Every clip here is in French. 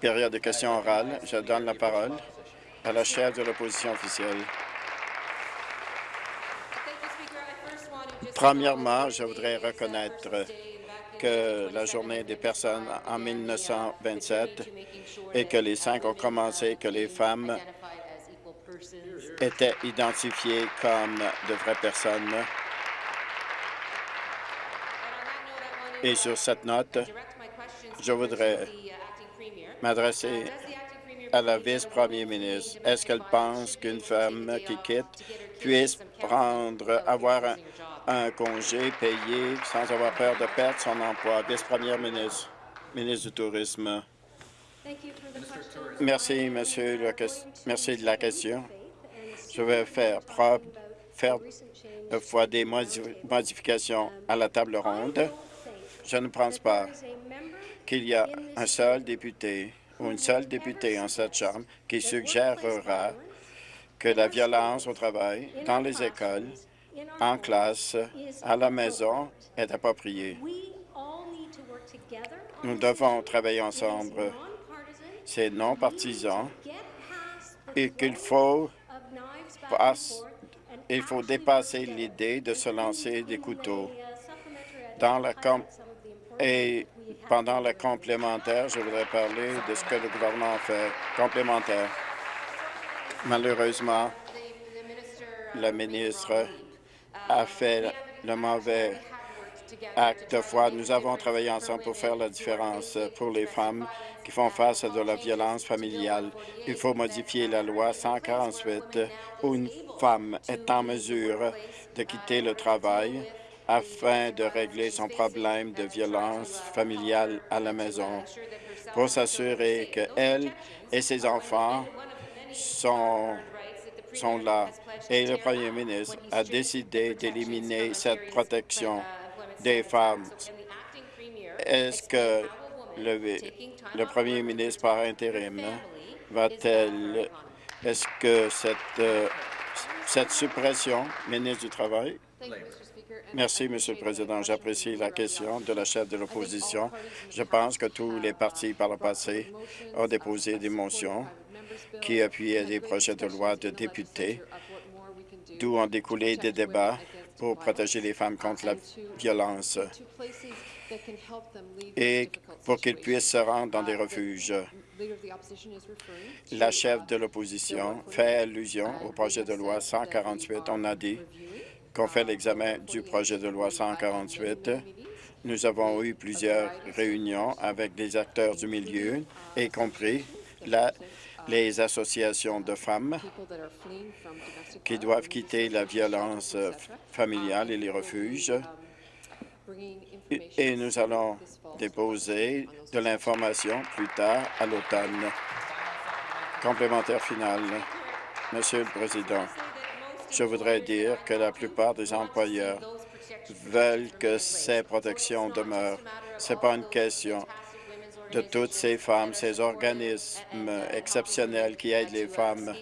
Période de questions orales. Je donne la parole à la chef de l'opposition officielle. Premièrement, je voudrais reconnaître que la journée des personnes en 1927 et que les cinq ont commencé, que les femmes étaient identifiées comme de vraies personnes. Et sur cette note, je voudrais m'adresser à la vice-première ministre. Est-ce qu'elle pense qu'une femme qui quitte puisse prendre, avoir un, un congé payé sans avoir peur de perdre son emploi? Vice-première ministre, ministre du Tourisme. Merci, monsieur. Le, merci de la question. Je vais faire, faire fois des modifications à la table ronde. Je ne pense pas qu'il y a un seul député ou une seule députée en cette Chambre qui suggérera que la violence au travail dans les écoles en classe, à la maison, est approprié. Nous devons travailler ensemble. C'est non partisan et qu'il faut, faut dépasser l'idée de se lancer des couteaux. Dans la et pendant la complémentaire, je voudrais parler de ce que le gouvernement fait. Complémentaire. Malheureusement, la ministre a fait le mauvais acte de foi. Nous avons travaillé ensemble pour faire la différence pour les femmes qui font face à de la violence familiale. Il faut modifier la loi 148 où une femme est en mesure de quitter le travail afin de régler son problème de violence familiale à la maison pour s'assurer qu'elle et ses enfants sont sont là et le premier ministre a décidé d'éliminer cette protection des femmes. Est-ce que le, le, premier ministre par intérim va-t-elle, est-ce que cette, euh, cette suppression, ministre du Travail, Merci, Monsieur le Président. J'apprécie la question de la chef de l'opposition. Je pense que tous les partis par le passé ont déposé des motions qui appuyaient des projets de loi de députés, d'où ont découlé des débats pour protéger les femmes contre la violence et pour qu'ils puissent se rendre dans des refuges. La chef de l'opposition fait allusion au projet de loi 148. On a dit qu'on fait l'examen du projet de loi 148. Nous avons eu plusieurs réunions avec des acteurs du milieu, y compris la les associations de femmes qui doivent quitter la violence familiale et les refuges. Et nous allons déposer de l'information plus tard à l'automne. Complémentaire final. Monsieur le Président, je voudrais dire que la plupart des employeurs veulent que ces protections demeurent. Ce n'est pas une question de toutes ces femmes, ces organismes exceptionnels qui aident les femmes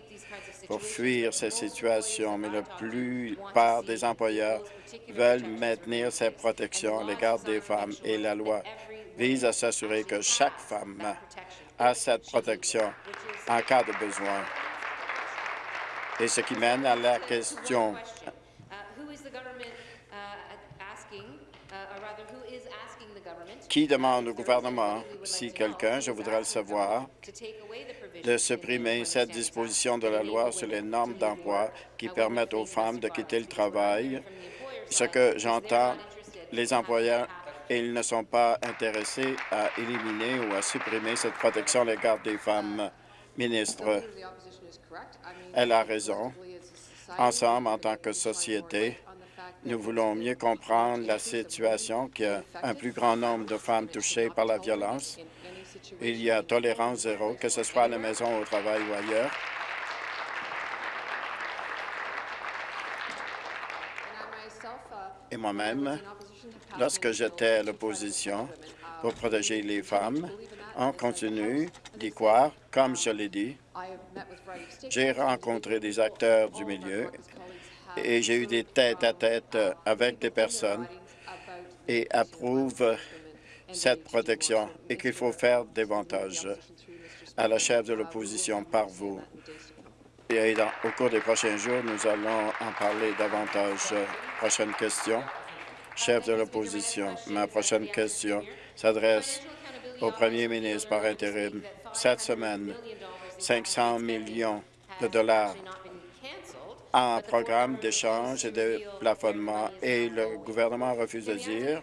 pour fuir ces situations, mais la plupart des employeurs veulent maintenir ces protections à l'égard des femmes et la loi vise à s'assurer que chaque femme a cette protection en cas de besoin. Et ce qui mène à la question Qui demande au gouvernement, si quelqu'un, je voudrais le savoir, de supprimer cette disposition de la loi sur les normes d'emploi qui permettent aux femmes de quitter le travail? Ce que j'entends, les employeurs ils ne sont pas intéressés à éliminer ou à supprimer cette protection à l'égard des femmes. Ministre, elle a raison. Ensemble, en tant que société, nous voulons mieux comprendre la situation qu'il y a un plus grand nombre de femmes touchées par la violence. Il y a tolérance zéro, que ce soit à la maison, au travail ou ailleurs. Et moi-même, lorsque j'étais à l'opposition pour protéger les femmes, on continue d'y croire, comme je l'ai dit. J'ai rencontré des acteurs du milieu et j'ai eu des tête-à-tête avec des personnes et approuve cette protection et qu'il faut faire davantage à la chef de l'opposition par vous. Et au cours des prochains jours, nous allons en parler davantage. Prochaine question. Chef de l'opposition, ma prochaine question s'adresse au premier ministre par intérim. Cette semaine, 500 millions de dollars en programme d'échange et de plafonnement et le gouvernement refuse de dire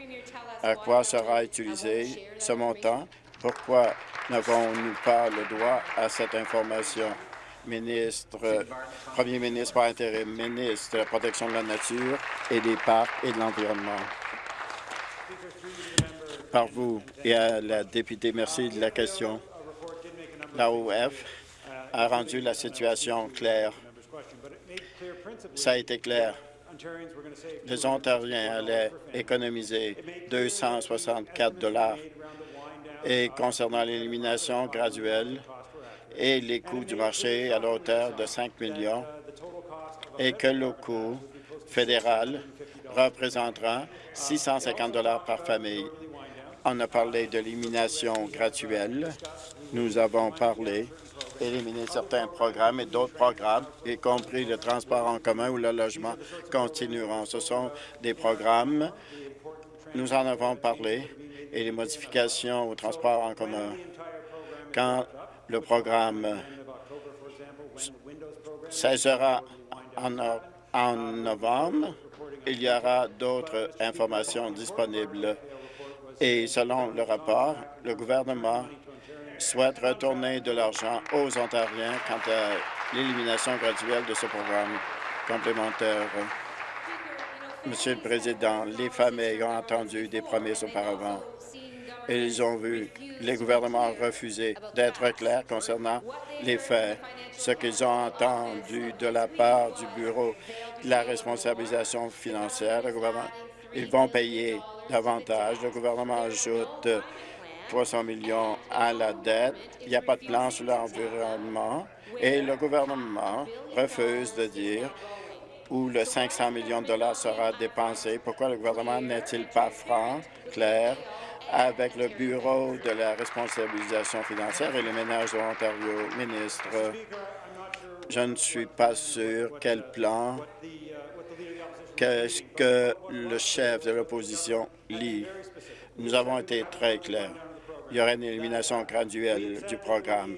à quoi sera utilisé ce montant. Pourquoi n'avons-nous pas le droit à cette information? Ministre, Premier ministre par intérim, ministre de la protection de la nature et des parcs et de l'environnement. Par vous et à la députée, merci de la question. L'AOF a rendu la situation claire. Ça a été clair. Les Ontariens allaient économiser 264 dollars et concernant l'élimination graduelle et les coûts du marché à la hauteur de 5 millions et que le coût fédéral représentera 650 dollars par famille. On a parlé d'élimination graduelle. Nous avons parlé d'éliminer certains programmes et d'autres programmes, y compris le transport en commun ou le logement, continueront. Ce sont des programmes, nous en avons parlé, et les modifications au transport en commun. Quand le programme cessera en novembre, il y aura d'autres informations disponibles. Et selon le rapport, le gouvernement souhaite retourner de l'argent aux Ontariens quant à l'élimination graduelle de ce programme complémentaire. Monsieur le Président, les familles ont entendu des promesses auparavant et ils ont vu les gouvernements refuser d'être clairs concernant les faits. Ce qu'ils ont entendu de la part du Bureau de la responsabilisation financière, le gouvernement, ils vont payer davantage. Le gouvernement ajoute 300 millions à la dette. Il n'y a pas de plan sur l'environnement et le gouvernement refuse de dire où le 500 millions de dollars sera dépensé. Pourquoi le gouvernement n'est-il pas franc, clair, avec le Bureau de la responsabilisation financière et les ménages de l'Ontario? Ministre, je ne suis pas sûr quel plan, qu'est-ce que le chef de l'opposition lit. Nous avons été très clairs. Il y aura une élimination graduelle du programme.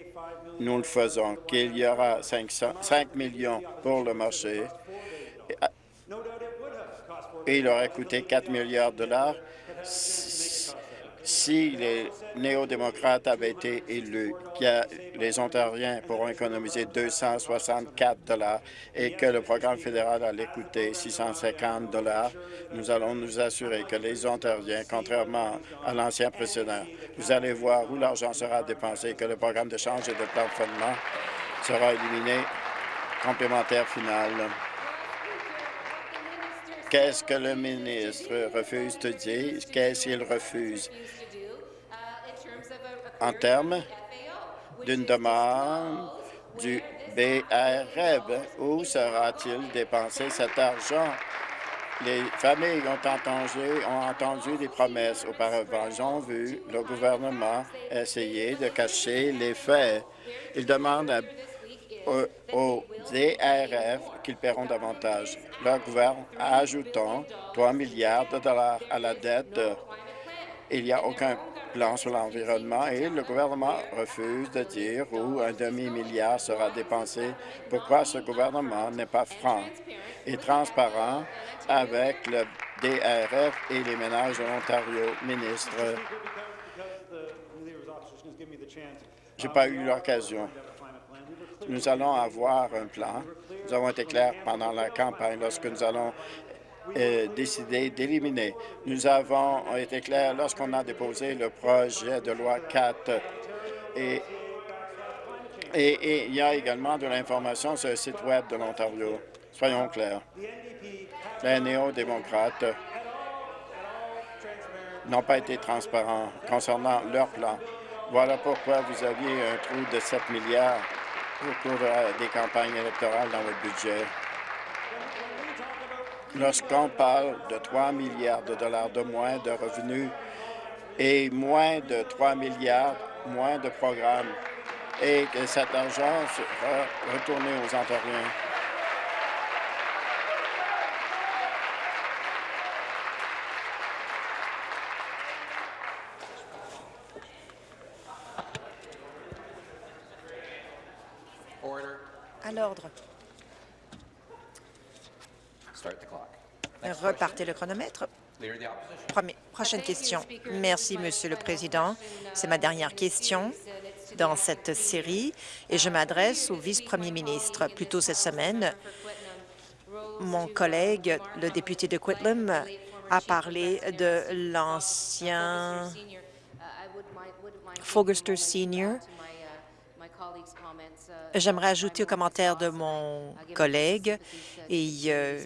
Nous le faisons, qu'il y aura 5 millions pour le marché et il aurait coûté 4 milliards de dollars si les néo-démocrates avaient été élus, les Ontariens pourront économiser 264 dollars et que le programme fédéral allait coûter 650 dollars, nous allons nous assurer que les Ontariens, contrairement à l'ancien précédent, vous allez voir où l'argent sera dépensé, que le programme d'échange et de plafonnement sera éliminé complémentaire final. Qu'est-ce que le ministre refuse de dire? Qu'est-ce qu'il refuse? En termes d'une demande du BRF, où sera-t-il dépensé cet argent? Les familles ont entendu, ont entendu des promesses auparavant. Ils ont vu le gouvernement essayer de cacher les faits. Ils demandent à aux DRF qu'ils paieront davantage. Le gouvernement ajoutons 3 milliards de dollars à la dette. Il n'y a aucun plan sur l'environnement et le gouvernement refuse de dire où un demi-milliard sera dépensé. Pourquoi ce gouvernement n'est pas franc et transparent avec le DRF et les ménages de l'Ontario? Ministre, je n'ai pas eu l'occasion nous allons avoir un plan. Nous avons été clairs pendant la campagne lorsque nous allons euh, décider d'éliminer. Nous avons été clairs lorsqu'on a déposé le projet de loi 4 et, et, il y a également de l'information sur le site Web de l'Ontario. Soyons clairs. Les néo-démocrates n'ont pas été transparents concernant leur plan. Voilà pourquoi vous aviez un trou de 7 milliards au cours des campagnes électorales dans votre budget. Lorsqu'on parle de 3 milliards de dollars de moins de revenus et moins de 3 milliards, moins de programmes, et que cet argent sera retourné aux Ontariens. À l'ordre. Repartez le chronomètre. prochaine question. Merci, Monsieur le Président. C'est ma dernière question dans cette série et je m'adresse au vice-premier ministre. Plus tôt cette semaine, mon collègue, le député de Quitlam, a parlé de l'ancien Fogerster Senior J'aimerais ajouter aux commentaires de mon collègue et euh,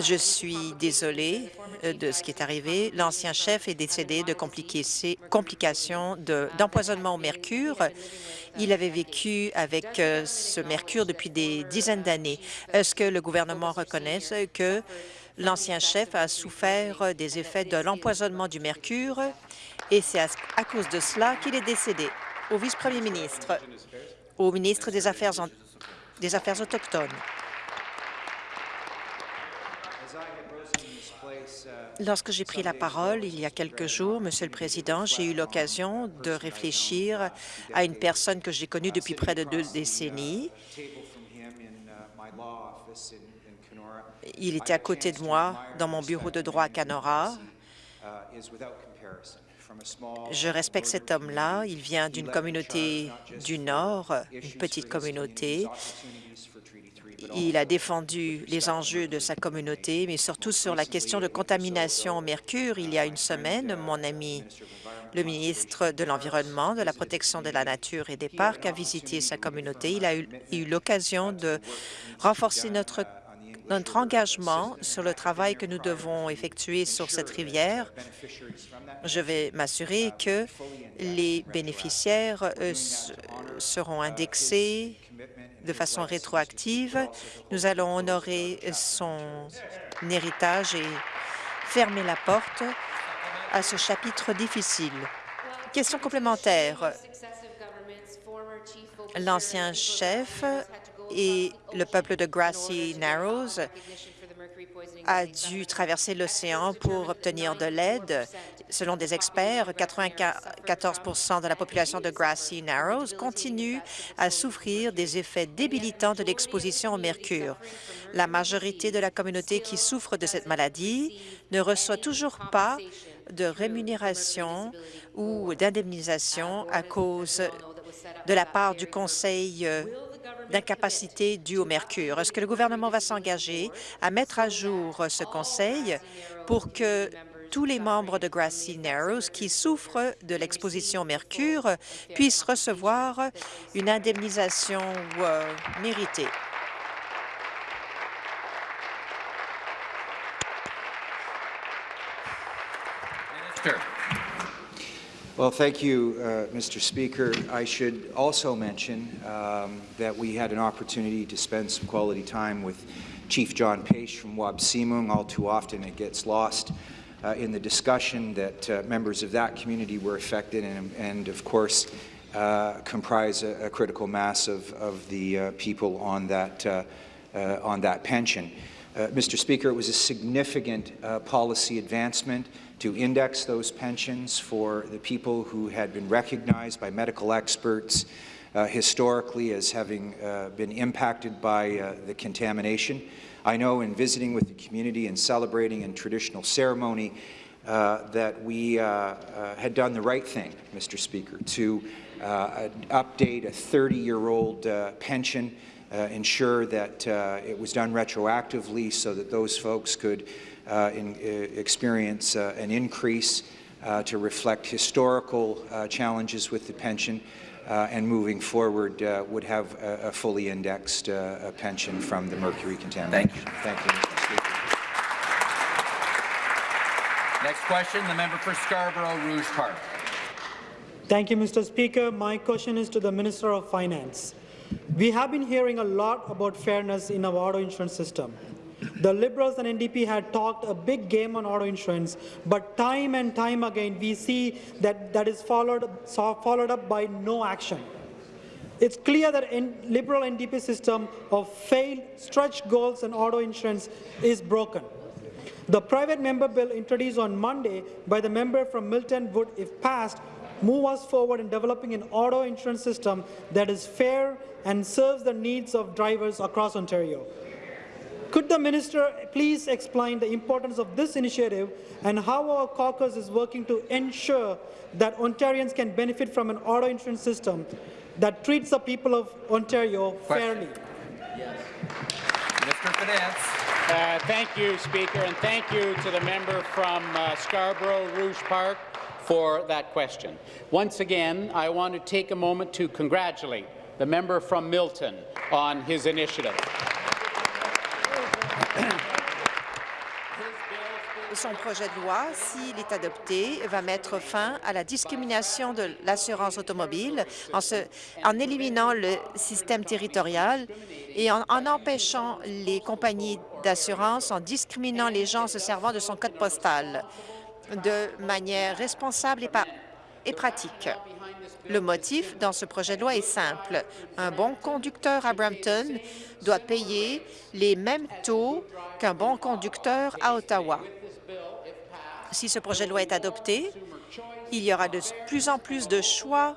je suis désolée euh, de ce qui est arrivé. L'ancien chef est décédé de complications d'empoisonnement au mercure. Il avait vécu avec euh, ce mercure depuis des dizaines d'années. Est-ce que le gouvernement reconnaît que l'ancien chef a souffert des effets de l'empoisonnement du mercure? Et c'est à cause de cela qu'il est décédé? Au vice-premier ministre, au ministre des Affaires, des Affaires autochtones. Lorsque j'ai pris la parole il y a quelques jours, Monsieur le Président, j'ai eu l'occasion de réfléchir à une personne que j'ai connue depuis près de deux décennies. Il était à côté de moi dans mon bureau de droit à Canora. Je respecte cet homme-là. Il vient d'une communauté du Nord, une petite communauté. Il a défendu les enjeux de sa communauté, mais surtout sur la question de contamination au mercure. Il y a une semaine, mon ami le ministre de l'Environnement, de la protection de la nature et des parcs a visité sa communauté. Il a eu, l'occasion de renforcer notre notre engagement sur le travail que nous devons effectuer sur cette rivière. Je vais m'assurer que les bénéficiaires euh, seront indexés de façon rétroactive. Nous allons honorer son héritage et fermer la porte à ce chapitre difficile. Question complémentaire. L'ancien chef et le peuple de Grassy Narrows a dû traverser l'océan pour obtenir de l'aide. Selon des experts, 94% de la population de Grassy Narrows continue à souffrir des effets débilitants de l'exposition au mercure. La majorité de la communauté qui souffre de cette maladie ne reçoit toujours pas de rémunération ou d'indemnisation à cause de la part du Conseil d'incapacité due au mercure. Est-ce que le gouvernement va s'engager à mettre à jour ce conseil pour que tous les membres de Grassy Narrows qui souffrent de l'exposition au mercure puissent recevoir une indemnisation euh, méritée? Well, thank you, uh, Mr. Speaker. I should also mention um, that we had an opportunity to spend some quality time with Chief John Page from Wabsimung. All too often it gets lost uh, in the discussion that uh, members of that community were affected and, and of course, uh, comprise a, a, critical mass of, of the uh, people on that, uh, on that pension. Mr. Speaker, it was a significant policy advancement to index those pensions for the people who had been recognized by medical experts uh, historically as having uh, been impacted by uh, the contamination. I know in visiting with the community and celebrating in traditional ceremony uh, that we uh, uh, had done the right thing, Mr. Speaker, to update a 30-year-old pension, ensure that it was done retroactively so that those folks could Uh, in, uh, experience uh, an increase uh, to reflect historical uh, challenges with the pension and moving forward would have a, a fully indexed pension from the mercury contamination. Thank you. Thank you, Mr. Next question, the member for Scarborough Rouge Park. Thank you, Mr. Speaker. My question is to the Minister of Finance. We have been hearing a lot about fairness in our auto insurance system. The Liberals and NDP had talked a big game on auto insurance, but time and time again we see that that is followed, followed up by no action. It's clear that in Liberal NDP system of failed stretch goals and auto insurance is broken. The private member bill introduced on Monday by the member from Milton would, if passed, move us forward in developing an auto insurance system that is fair and serves the needs of drivers across Ontario. Could the minister please explain the importance of this initiative and how our caucus is working to ensure that Ontarians can benefit from an auto insurance system that treats the people of Ontario Question. fairly? Yes. Minister Finance. Uh, thank you, Speaker, and thank you to the member from uh, Scarborough Rouge Park for that question. Once again, I want to take a moment to congratulate the member from Milton on his initiative. Son projet de loi, s'il est adopté, va mettre fin à la discrimination de l'assurance automobile en, en éliminant le système territorial et en, en empêchant les compagnies d'assurance, en discriminant les gens se servant de son code postal de manière responsable et pratique. Le motif dans ce projet de loi est simple. Un bon conducteur à Brampton doit payer les mêmes taux qu'un bon conducteur à Ottawa. Si ce projet de loi est adopté, il y aura de plus en plus de choix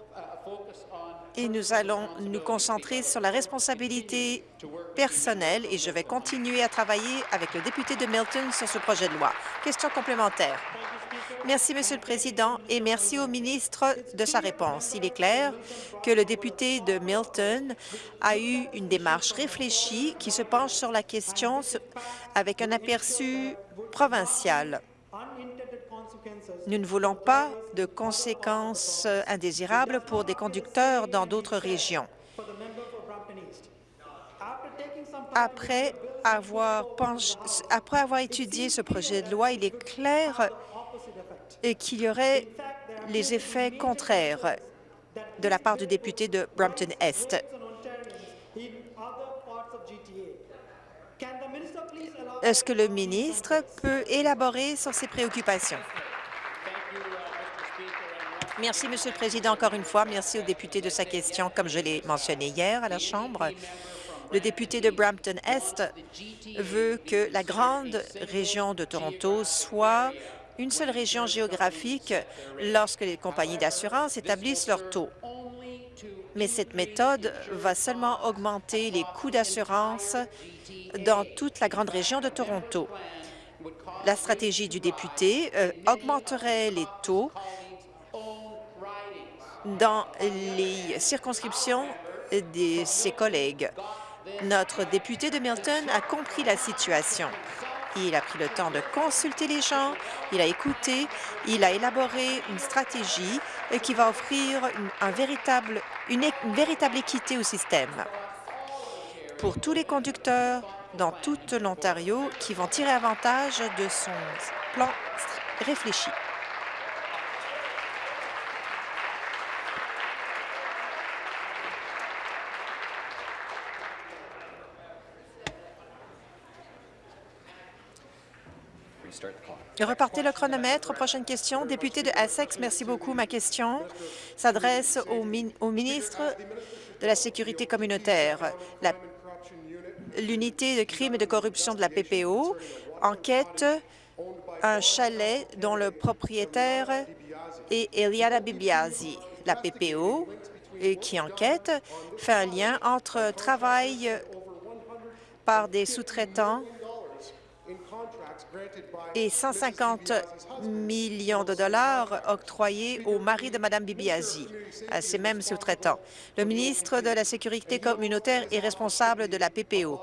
et nous allons nous concentrer sur la responsabilité personnelle et je vais continuer à travailler avec le député de Milton sur ce projet de loi. Question complémentaire. Merci, Monsieur le Président, et merci au ministre de sa réponse. Il est clair que le député de Milton a eu une démarche réfléchie qui se penche sur la question avec un aperçu provincial. Nous ne voulons pas de conséquences indésirables pour des conducteurs dans d'autres régions. Après avoir, étudié ce projet de loi, il est clair qu'il y aurait les effets contraires de la part du député de Brampton-Est. Est-ce que le ministre peut élaborer sur ces préoccupations? Merci, Monsieur le Président, encore une fois. Merci au député de sa question. Comme je l'ai mentionné hier à la Chambre, le député de Brampton-Est veut que la grande région de Toronto soit une seule région géographique lorsque les compagnies d'assurance établissent leurs taux. Mais cette méthode va seulement augmenter les coûts d'assurance dans toute la grande région de Toronto. La stratégie du député euh, augmenterait les taux dans les circonscriptions de ses collègues. Notre député de Milton a compris la situation. Il a pris le temps de consulter les gens, il a écouté, il a élaboré une stratégie qui va offrir une, un véritable, véritable équité au système pour tous les conducteurs dans tout l'Ontario qui vont tirer avantage de son plan réfléchi. Repartez le chronomètre. Prochaine question. Député de Essex, merci beaucoup. Ma question s'adresse au, min- au ministre de la Sécurité communautaire. L'unité de crime et de corruption de la PPO enquête un chalet dont le propriétaire est Eliana Bibiasi. La PPO, et qui enquête, fait un lien entre travail par des sous-traitants et 150 millions de dollars octroyés au mari de Mme Bibiasi, à ces mêmes sous-traitants. Le ministre de la Sécurité communautaire est responsable de la PPO.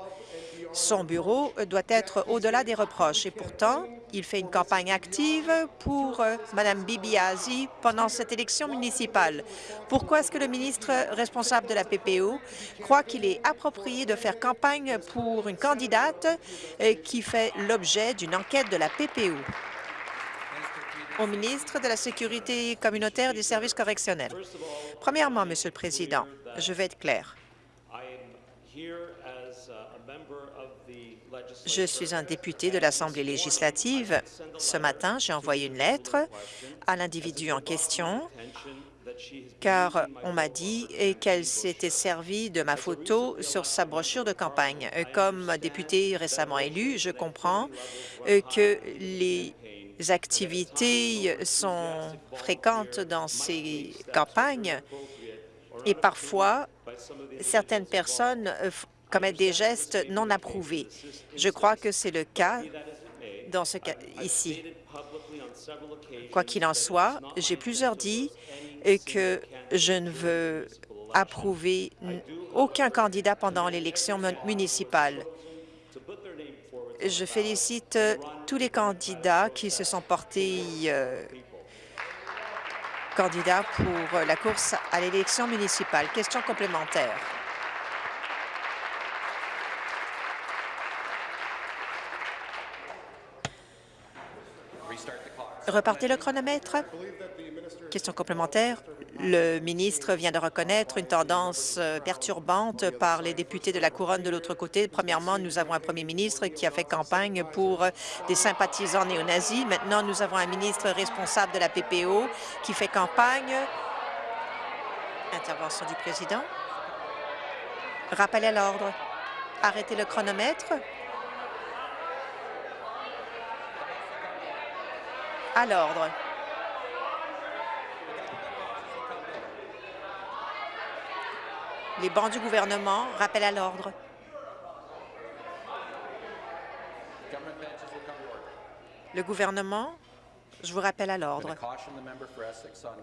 Son bureau doit être au-delà des reproches et pourtant, il fait une campagne active pour euh, Mme Bibiasi pendant cette élection municipale. Pourquoi est-ce que le ministre responsable de la PPO croit qu'il est approprié de faire campagne pour une candidate euh, qui fait l'objet d'une enquête de la PPO? Au ministre de la Sécurité communautaire et des services correctionnels. Premièrement, Monsieur le Président, je vais être clair. Je suis un député de l'Assemblée législative. Ce matin, j'ai envoyé une lettre à l'individu en question car on m'a dit qu'elle s'était servie de ma photo sur sa brochure de campagne. Comme député récemment élu, je comprends que les activités sont fréquentes dans ces campagnes et parfois, certaines personnes commettent des gestes non approuvés. Je crois que c'est le cas dans ce cas ici. Quoi qu'il en soit, j'ai plusieurs dit que je ne veux approuver aucun candidat pendant l'élection municipale. Je félicite tous les candidats qui se sont portés euh, candidats pour la course à l'élection municipale. Question complémentaire. Repartez le chronomètre. Question complémentaire. Le ministre vient de reconnaître une tendance euh, perturbante par les députés de la Couronne de l'autre côté. Premièrement, nous avons un premier ministre qui a fait campagne pour euh, des sympathisants néo-nazis. Maintenant, nous avons un ministre responsable de la PPO qui fait campagne. Intervention du président. Rappel à l'ordre. Arrêtez le chronomètre. À l'ordre. Les bancs du gouvernement rappellent à l'ordre. Le gouvernement, je vous rappelle à l'ordre.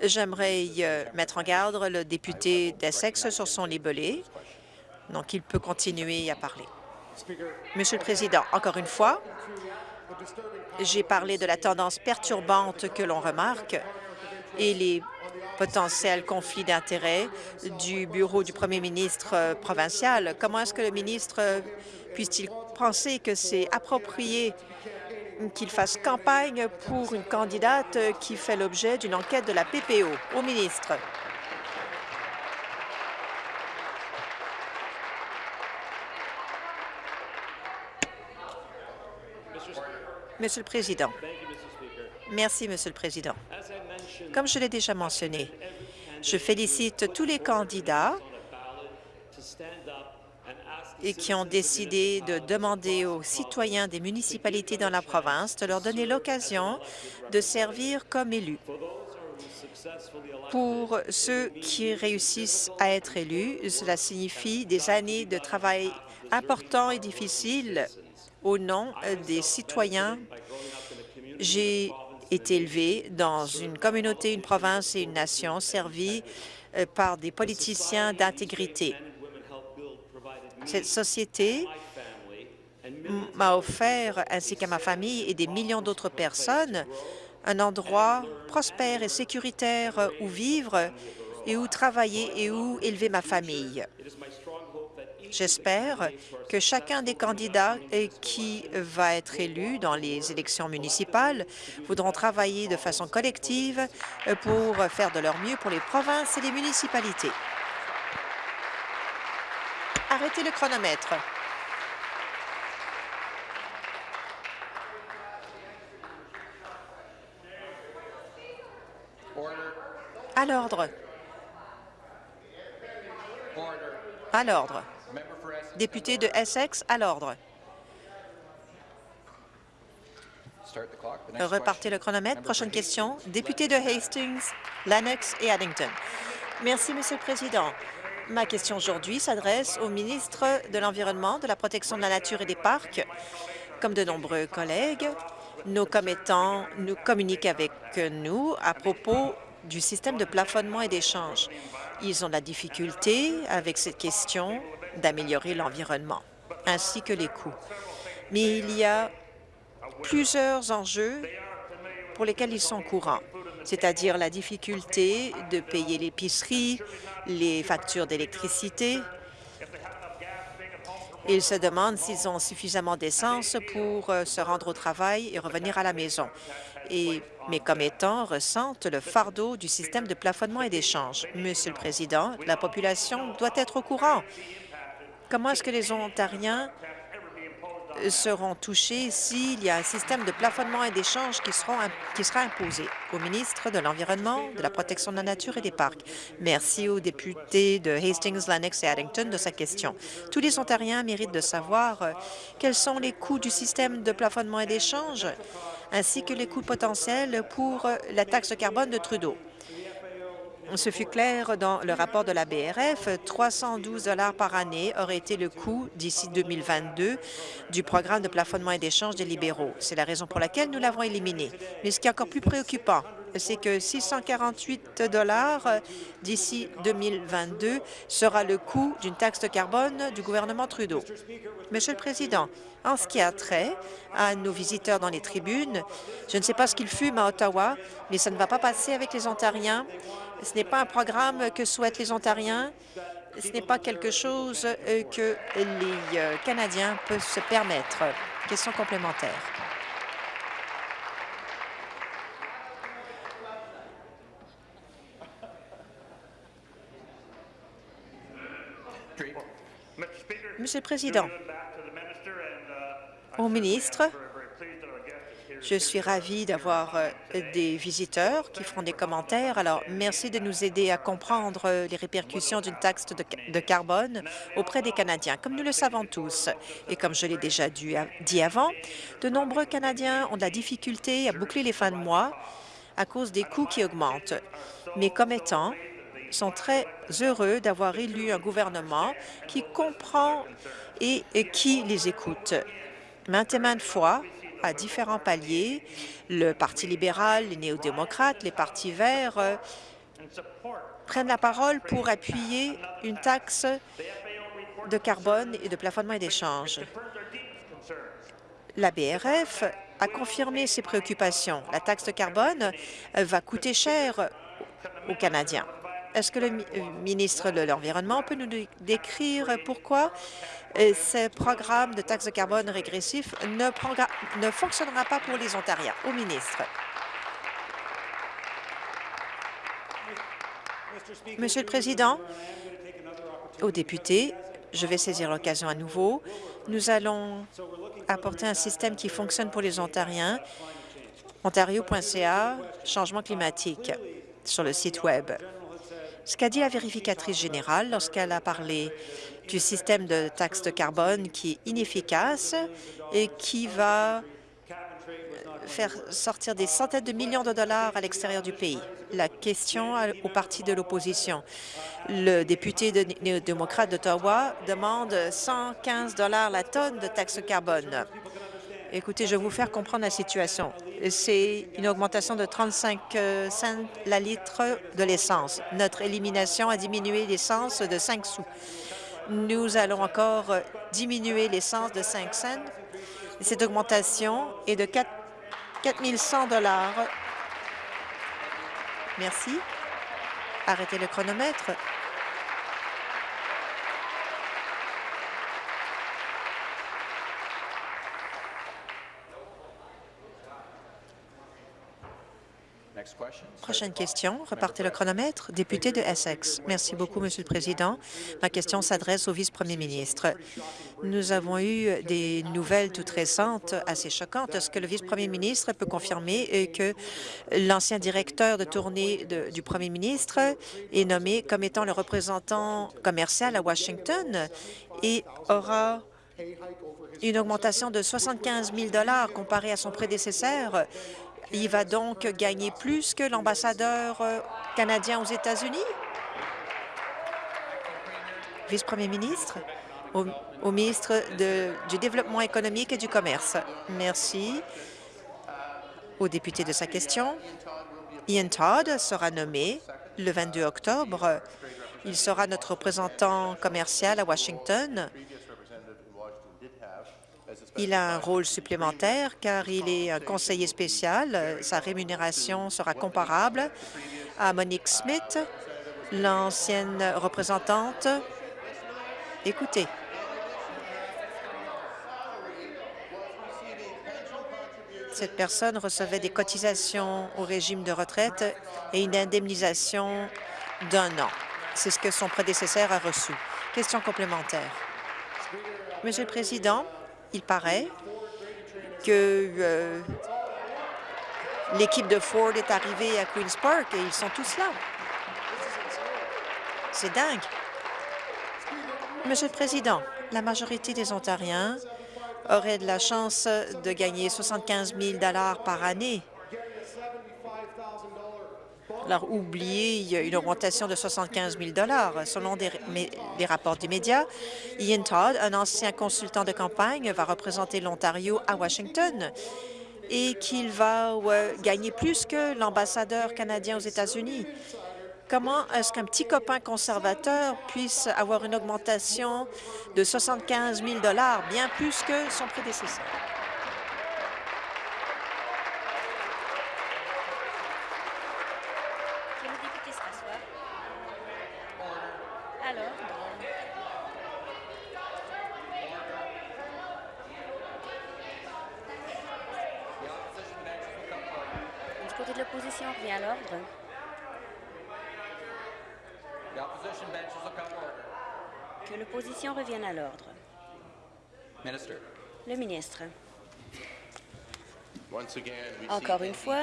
J'aimerais euh, mettre en garde le député d'Essex sur son libellé, donc il peut continuer à parler. Monsieur le Président, encore une fois, j'ai parlé de la tendance perturbante que l'on remarque et les potentiel conflit d'intérêts du bureau du premier ministre euh, provincial. Comment est-ce que le ministre euh, puisse-t-il penser que c'est approprié qu'il fasse campagne pour une candidate qui fait l'objet d'une enquête de la PPO au ministre? Monsieur le Président. Merci, Monsieur le Président. Comme je l'ai déjà mentionné, je félicite tous les candidats et qui ont décidé de demander aux citoyens des municipalités dans la province de leur donner l'occasion de servir comme élus. Pour ceux qui réussissent à être élus, cela signifie des années de travail importants et difficiles au nom des citoyens. J'ai est élevé dans une communauté, une province et une nation servie euh, par des politiciens d'intégrité. Cette société m'a offert, ainsi qu'à ma famille et des millions d'autres personnes, un endroit prospère et sécuritaire où vivre et où travailler et où élever ma famille. J'espère que chacun des candidats qui va être élu dans les élections municipales voudront travailler de façon collective pour faire de leur mieux pour les provinces et les municipalités. Arrêtez le chronomètre. À l'ordre. À l'ordre. Député de Essex, à l'ordre. Repartez le chronomètre. Prochaine question. Député de Hastings, Lennox et Addington. Merci, Monsieur le Président. Ma question aujourd'hui s'adresse au ministre de l'Environnement, de la Protection de la Nature et des Parcs. Comme de nombreux collègues, nos commettants nous communiquent avec nous à propos du système de plafonnement et d'échange. Ils ont de la difficulté avec cette question d'améliorer l'environnement, ainsi que les coûts. Mais il y a plusieurs enjeux pour lesquels ils sont courants, c'est-à-dire la difficulté de payer l'épicerie, les factures d'électricité. Ils se demandent s'ils ont suffisamment d'essence pour euh, se rendre au travail et revenir à la maison. Et mes commettants ressentent le fardeau du système de plafonnement et d'échange. Monsieur le Président, la population doit être au courant Comment est-ce que les Ontariens seront touchés s'il y a un système de plafonnement et d'échange qui, sera imposé au ministre de l'Environnement, de la protection de la nature et des parcs? Merci aux députés de Hastings, Lennox et Addington de sa question. Tous les Ontariens méritent de savoir euh, quels sont les coûts du système de plafonnement et d'échange ainsi que les coûts potentiels pour euh, la taxe carbone de Trudeau. Ce fut clair dans le rapport de la BRF. 312 par année aurait été le coût d'ici 2022 du programme de plafonnement et d'échange des libéraux. C'est la raison pour laquelle nous l'avons éliminé. Mais ce qui est encore plus préoccupant, c'est que 648 dollars d'ici 2022 sera le coût d'une taxe de carbone du gouvernement Trudeau. Monsieur le Président, en ce qui a trait à nos visiteurs dans les tribunes, je ne sais pas ce qu'ils fument à Ottawa, mais ça ne va pas passer avec les Ontariens. Ce n'est pas un programme que souhaitent les Ontariens. Ce n'est pas quelque chose euh, que les euh, Canadiens peuvent se permettre. Question complémentaire. Monsieur le Président, au ministre, je suis ravie d'avoir euh, des visiteurs qui feront des commentaires. Alors, merci de nous aider à comprendre euh, les répercussions d'une taxe de, carbone auprès des Canadiens. Comme nous le savons tous, et comme je l'ai déjà dit avant, de nombreux Canadiens ont de la difficulté à boucler les fins de mois à cause des coûts qui augmentent. Mes commettants sont très heureux d'avoir élu un gouvernement qui comprend et qui les écoute. Maintes et maintes fois, à différents paliers. Le Parti libéral, les néo-démocrates, les partis verts euh, prennent la parole pour appuyer une taxe de carbone et de plafonnement et d'échange. La BRF a confirmé ses préoccupations. La taxe de carbone euh, va coûter cher aux Canadiens. Est-ce que le euh, ministre de l'Environnement peut nous décrire pourquoi euh, ce programme de taxe de carbone régressif ne, ne fonctionnera pas pour les Ontariens? Au ministre. Monsieur le Président, aux députés, je vais saisir l'occasion à nouveau. Nous allons apporter un système qui fonctionne pour les Ontariens. Ontario.ca, changement climatique, sur le site Web. Ce qu'a dit la vérificatrice générale lorsqu'elle a parlé du système de taxe de carbone qui est inefficace et qui va faire sortir des centaines de millions de dollars à l'extérieur du pays. La question au parti de l'opposition. Le député néo-démocrate d'Ottawa demande 115 dollars la tonne de taxe carbone. Écoutez, je vais vous faire comprendre la situation. C'est une augmentation de 35 euh, cents la litre de l'essence. Notre élimination a diminué l'essence de 5 sous. Nous allons encore diminuer l'essence de 5 cents. Cette augmentation est de 4 100 Merci. Arrêtez le chronomètre. Prochaine question. Repartez le chronomètre. Député de Essex. Merci beaucoup, Monsieur le Président. Ma question s'adresse au vice-premier ministre. Nous avons eu des nouvelles toutes récentes assez choquantes. Est-ce que le vice-premier ministre peut confirmer que l'ancien directeur de tournée du premier ministre est nommé comme étant le représentant commercial à Washington et aura une augmentation de 75 000 comparé à son prédécesseur? Il va donc gagner plus que l'ambassadeur euh, canadien aux États-Unis? Vice-premier ministre, au, ministre du Développement économique et du Commerce. Merci au député de sa question. Ian Todd sera nommé le 22 octobre. Il sera notre représentant commercial à Washington il a un rôle supplémentaire car il est un conseiller spécial. Sa rémunération sera comparable à Monique Smith, l'ancienne représentante. Écoutez. Cette personne recevait des cotisations au régime de retraite et une indemnisation d'un an. C'est ce que son prédécesseur a reçu. Question complémentaire. Monsieur le Président, il paraît que euh, l'équipe de Ford est arrivée à Queen's Park et ils sont tous là. C'est dingue. Monsieur le Président, la majorité des Ontariens auraient de la chance de gagner 75 000 par année. A une augmentation de 75 000 Selon des, rapports des médias, Ian Todd, un ancien consultant de campagne, va représenter l'Ontario à Washington et qu'il va gagner plus que l'ambassadeur canadien aux États-Unis. Comment est-ce qu'un petit copain conservateur puisse avoir une augmentation de 75 000 bien plus que son prédécesseur? Du côté de l'opposition, revient à l'ordre. Que l'opposition revienne à l'ordre. Le ministre. Encore une fois,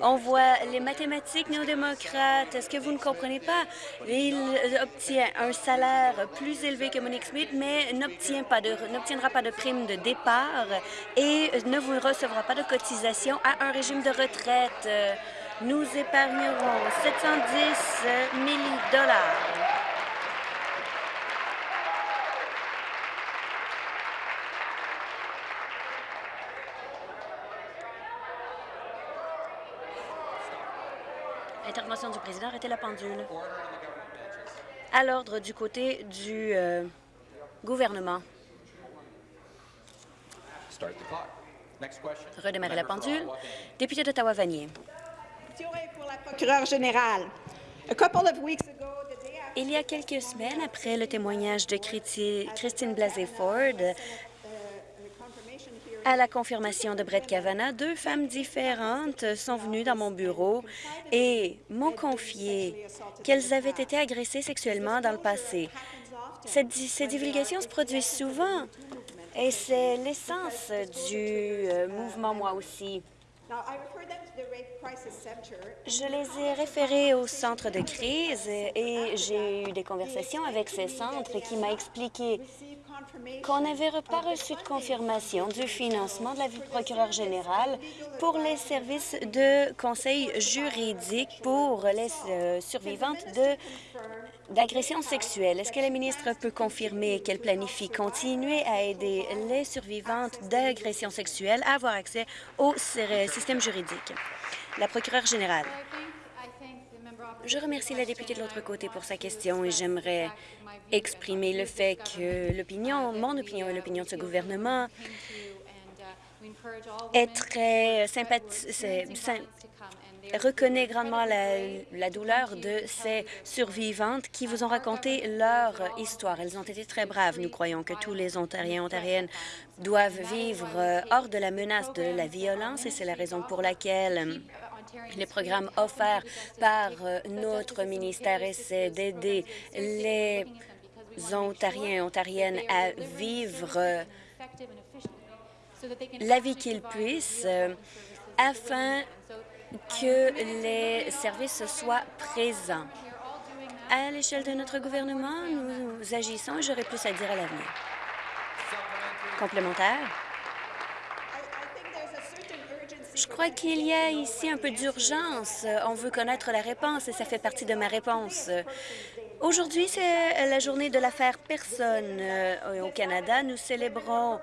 on voit les mathématiques néo-démocrates. Est-ce que vous ne comprenez pas? Il obtient un salaire plus élevé que Monique Smith, mais n'obtiendra pas de prime de départ et ne vous recevra pas de cotisation à un régime de retraite. Nous épargnerons 710 000 Intervention du président, arrêtez la pendule. À l'ordre du côté du euh, gouvernement. Redémarrer la pendule. Député d'Ottawa-Vanier. Il y a quelques semaines, après le témoignage de Christine Blasey-Ford, à la confirmation de Brett Kavanaugh, deux femmes différentes sont venues dans mon bureau et m'ont confié qu'elles avaient été agressées sexuellement dans le passé. ces divulgations se produisent souvent et c'est l'essence du euh, mouvement Moi aussi. Je les ai référés au centre de crise et j'ai eu des conversations avec ces centres qui m'a expliqué qu'on n'avait pas reçu de confirmation du financement de la procureur générale pour les services de conseil juridique pour les euh, survivantes de d'agressions sexuelles. Est-ce que la ministre peut confirmer qu'elle planifie continuer à aider les survivantes d'agressions sexuelles à avoir accès au système juridique? La procureure générale. Je remercie la députée de l'autre côté pour sa question et j'aimerais exprimer le fait que l'opinion, mon opinion et l'opinion de ce gouvernement est très sympathique reconnaît grandement la, douleur de ces survivantes qui vous ont raconté leur histoire. Elles ont été très braves. Nous croyons que tous les Ontariens et Ontariennes doivent vivre euh, hors de la menace de la violence et c'est la raison pour laquelle les programmes offerts par euh, notre ministère essaient d'aider les Ontariens et Ontariennes à vivre euh, la vie qu'ils puissent afin que les services soient présents. À l'échelle de notre gouvernement, nous agissons et j'aurai plus à dire à l'avenir. Complémentaire? Je crois qu'il y a ici un peu d'urgence. On veut connaître la réponse et ça fait partie de ma réponse. Aujourd'hui, c'est la journée de l'affaire Personne euh, au Canada. Nous célébrons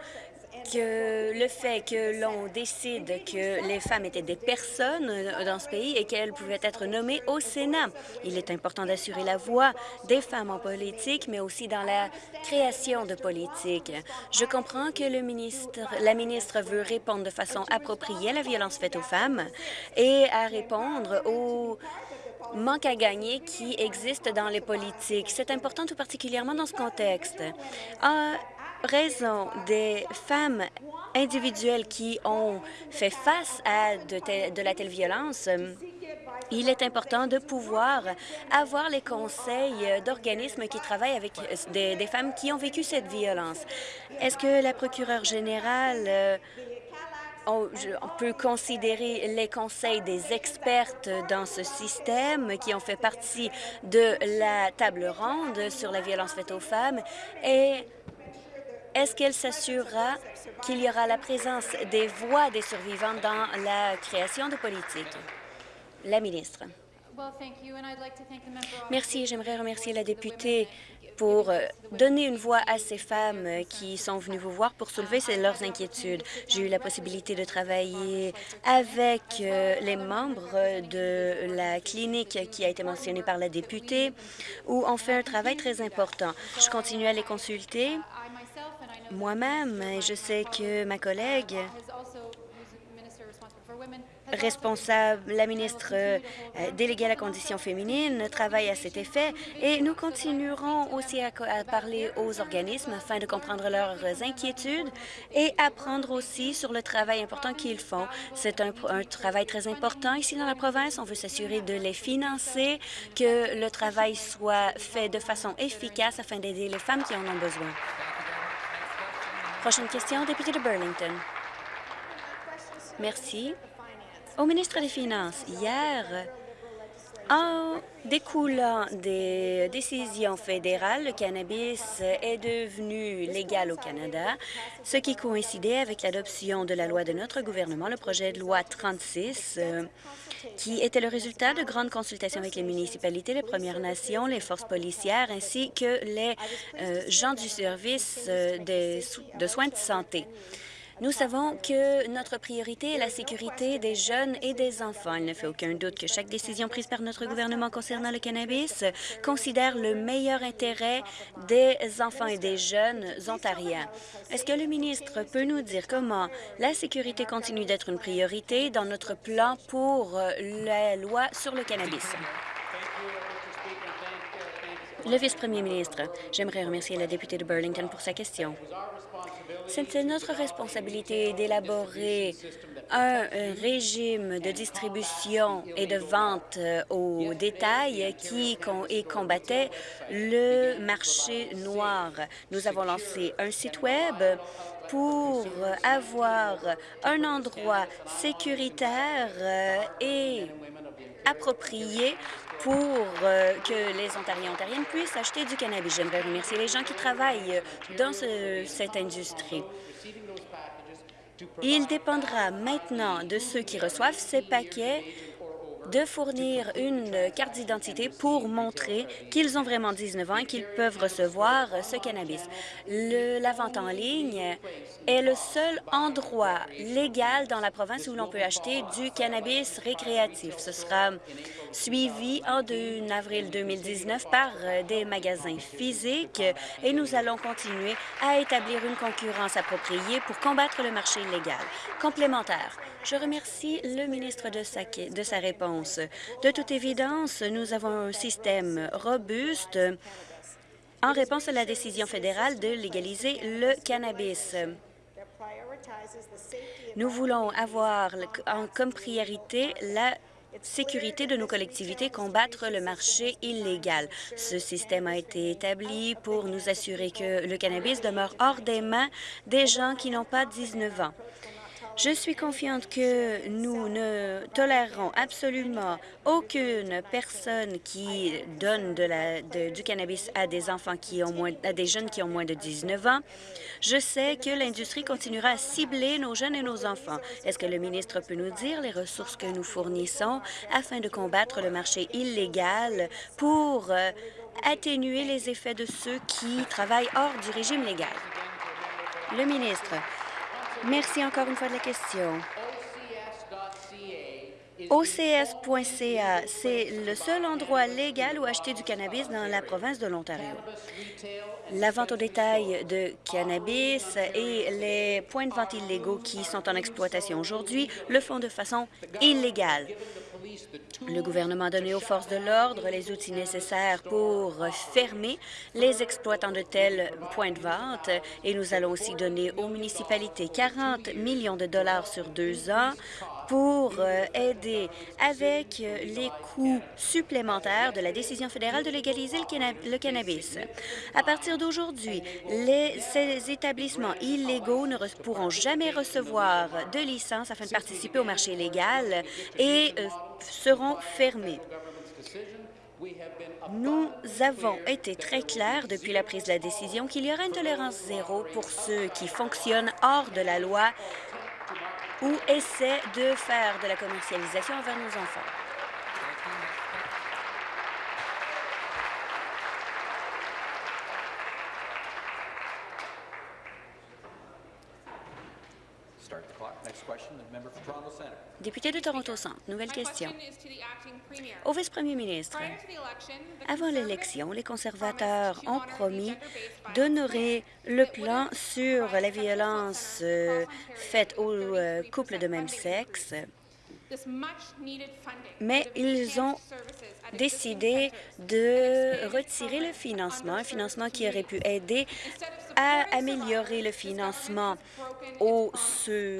que le fait que l'on décide que les femmes étaient des personnes euh, dans ce pays et qu'elles pouvaient être nommées au Sénat. Il est important d'assurer la voix des femmes en politique, mais aussi dans la création de politique. Je comprends que le ministre, la ministre veut répondre de façon appropriée à la violence faite aux femmes et à répondre aux manque à gagner qui existe dans les politiques. C'est important tout particulièrement dans ce contexte. Euh, raison des femmes individuelles qui ont fait face à de, la telle violence, il est important de pouvoir avoir les conseils d'organismes qui travaillent avec des, des, femmes qui ont vécu cette violence. Est-ce que la procureure générale euh, peut considérer les conseils des expertes dans ce système qui ont fait partie de la table ronde sur la violence faite aux femmes et est-ce qu'elle s'assurera qu'il y aura la présence des voix des survivants dans la création de politiques? La ministre. Merci. J'aimerais remercier la députée pour euh, donner une voix à ces femmes qui sont venues vous voir pour soulever leurs inquiétudes. J'ai eu la possibilité de travailler avec euh, les membres de la clinique qui a été mentionnée par la députée, où on fait un travail très important. Je continue à les consulter moi-même je sais que ma collègue responsable, la ministre euh, déléguée à la condition féminine travaille à cet effet et nous continuerons aussi à, parler aux organismes afin de comprendre leurs inquiétudes et apprendre aussi sur le travail important qu'ils font. C'est un, travail très important ici dans la province. On veut s'assurer de les financer, que le travail soit fait de façon efficace afin d'aider les femmes qui en ont besoin. Prochaine question, député de Burlington. Merci. Au ministre des Finances, hier, en découlant des décisions fédérales, le cannabis est devenu légal au Canada, ce qui coïncidait avec l'adoption de la loi de notre gouvernement, le projet de loi 36, euh, qui était le résultat de grandes consultations avec les municipalités, les Premières Nations, les forces policières, ainsi que les euh, gens du service euh, de soins de santé. Nous savons que notre priorité est la sécurité des jeunes et des enfants. Il ne fait aucun doute que chaque décision prise par notre gouvernement concernant le cannabis considère le meilleur intérêt des enfants et des jeunes ontariens. Est-ce que le ministre peut nous dire comment la sécurité continue d'être une priorité dans notre plan pour la loi sur le cannabis? Le vice-premier ministre, j'aimerais remercier la députée de Burlington pour sa question. C'est notre responsabilité d'élaborer un régime de distribution et de vente euh, au détail qui combattait le marché noir. Nous avons lancé un site Web pour avoir un endroit sécuritaire euh, et approprié pour euh, que les Ontariens et Ontariennes puissent acheter du cannabis. J'aimerais remercier les gens qui travaillent dans cette industrie. Il dépendra maintenant de ceux qui reçoivent ces paquets de fournir une carte d'identité pour montrer qu'ils ont vraiment 19 ans et qu'ils peuvent recevoir ce cannabis. Le, la vente en ligne est le seul endroit légal dans la province où l'on peut acheter du cannabis récréatif. Ce sera suivi en avril 2019 par des magasins physiques et nous allons continuer à établir une concurrence appropriée pour combattre le marché illégal. Complémentaire, je remercie le ministre de sa, de sa réponse. De toute évidence, nous avons un système robuste en réponse à la décision fédérale de légaliser le cannabis. Nous voulons avoir comme priorité la sécurité de nos collectivités, combattre le marché illégal. Ce système a été établi pour nous assurer que le cannabis demeure hors des mains des gens qui n'ont pas 19 ans. Je suis confiante que nous ne tolérerons absolument aucune personne qui donne du cannabis à des enfants qui ont moins, à des jeunes qui ont moins de 19 ans. Je sais que l'industrie continuera à cibler nos jeunes et nos enfants. Est-ce que le ministre peut nous dire les ressources que nous fournissons afin de combattre le marché illégal pour euh, atténuer les effets de ceux qui travaillent hors du régime légal? Le ministre. Merci encore une fois de la question. OCS.ca, c'est le seul endroit légal où acheter du cannabis dans la province de l'Ontario. La vente au détail de cannabis et les points de vente illégaux qui sont en exploitation aujourd'hui le font de façon illégale. Le gouvernement a donné aux forces de l'ordre les outils nécessaires pour fermer les exploitants de tels points de vente. Et nous allons aussi donner aux municipalités 40 millions de dollars sur deux ans pour euh, aider avec euh, les coûts supplémentaires de la décision fédérale de légaliser le, cannabis. À partir d'aujourd'hui, ces établissements illégaux ne pourront jamais recevoir de licence afin de participer au marché légal et euh, seront fermés. Nous avons été très clairs depuis la prise de la décision qu'il y aura une tolérance zéro pour ceux qui fonctionnent hors de la loi ou essaient de faire de la commercialisation envers nos enfants. Député de Toronto Centre, nouvelle question. Au vice-premier ministre, avant l'élection, les conservateurs ont promis d'honorer le plan sur la violence euh, faite aux euh, couples de même sexe mais ils ont décidé de retirer le financement, un financement qui aurait pu aider à améliorer le financement aux,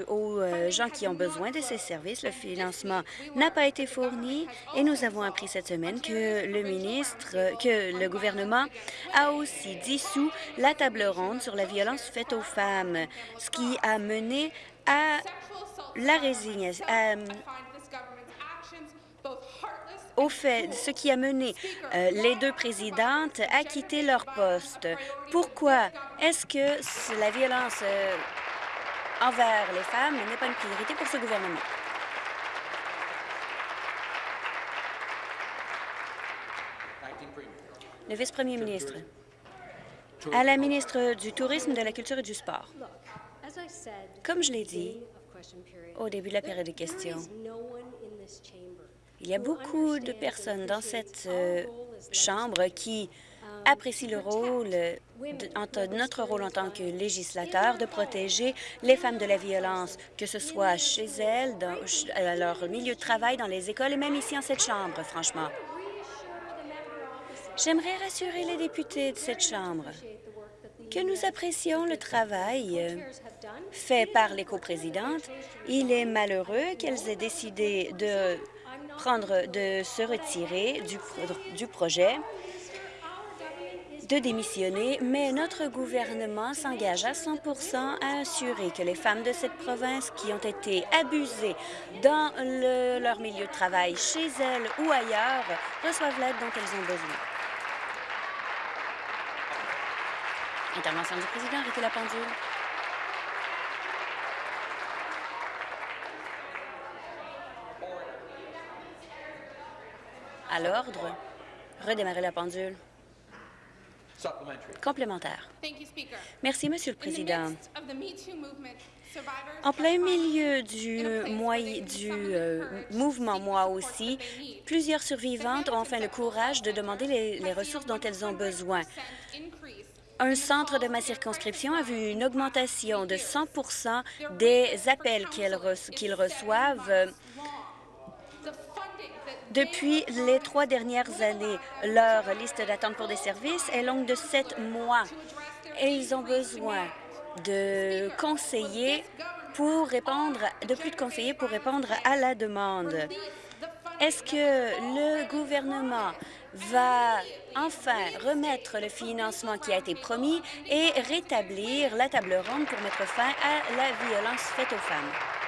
aux euh, gens qui ont besoin de ces services. Le financement n'a pas été fourni et nous avons appris cette semaine que le ministre, que le gouvernement a aussi dissous la table ronde sur la violence faite aux femmes, ce qui a mené à la résignation, au fait, ce qui a mené euh, les deux présidentes à quitter leur poste. Pourquoi est-ce que la violence euh, envers les femmes n'est pas une priorité pour ce gouvernement? Le vice-premier ministre. À la ministre du Tourisme, de la Culture et du Sport. Comme je l'ai dit au début de la période de questions, il y a beaucoup de personnes dans cette euh, Chambre qui apprécient le rôle, notre rôle en tant que législateur, de protéger les femmes de la violence, que ce soit chez elles, dans leur milieu de travail, dans les écoles et même ici en cette Chambre, franchement. J'aimerais rassurer les députés de cette Chambre que nous apprécions le travail euh, fait par les coprésidentes. Il est malheureux qu'elles aient décidé de prendre, de se retirer du, du projet, de démissionner, mais notre gouvernement s'engage à 100% à assurer que les femmes de cette province qui ont été abusées dans leur milieu de travail, chez elles ou ailleurs, reçoivent l'aide dont elles ont besoin. Intervention du président, arrêtez la pendule. À l'ordre. Redémarrer la pendule. Complémentaire. Merci, Monsieur le Président. En plein milieu du, du euh, mouvement Moi aussi, plusieurs survivantes ont enfin le courage de demander les, ressources dont elles ont besoin. Un centre de ma circonscription a vu une augmentation de 100% des appels qu'ils reçoivent depuis les trois dernières années, leur liste d'attente pour des services est longue de sept mois et ils ont besoin de conseillers pour répondre, de plus de conseillers pour répondre à la demande. Est-ce que le gouvernement va enfin remettre le financement qui a été promis et rétablir la table ronde pour mettre fin à la violence faite aux femmes?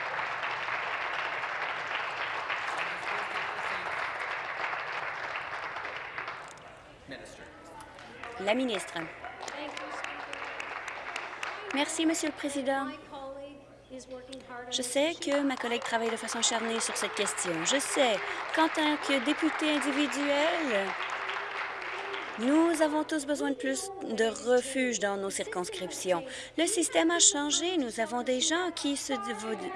La ministre. Merci, Monsieur le Président. Je sais que ma collègue travaille de façon acharnée sur cette question. Je sais qu'en tant que député individuel, nous avons tous besoin de plus de refuges dans nos circonscriptions. Le système a changé. Nous avons des gens qui se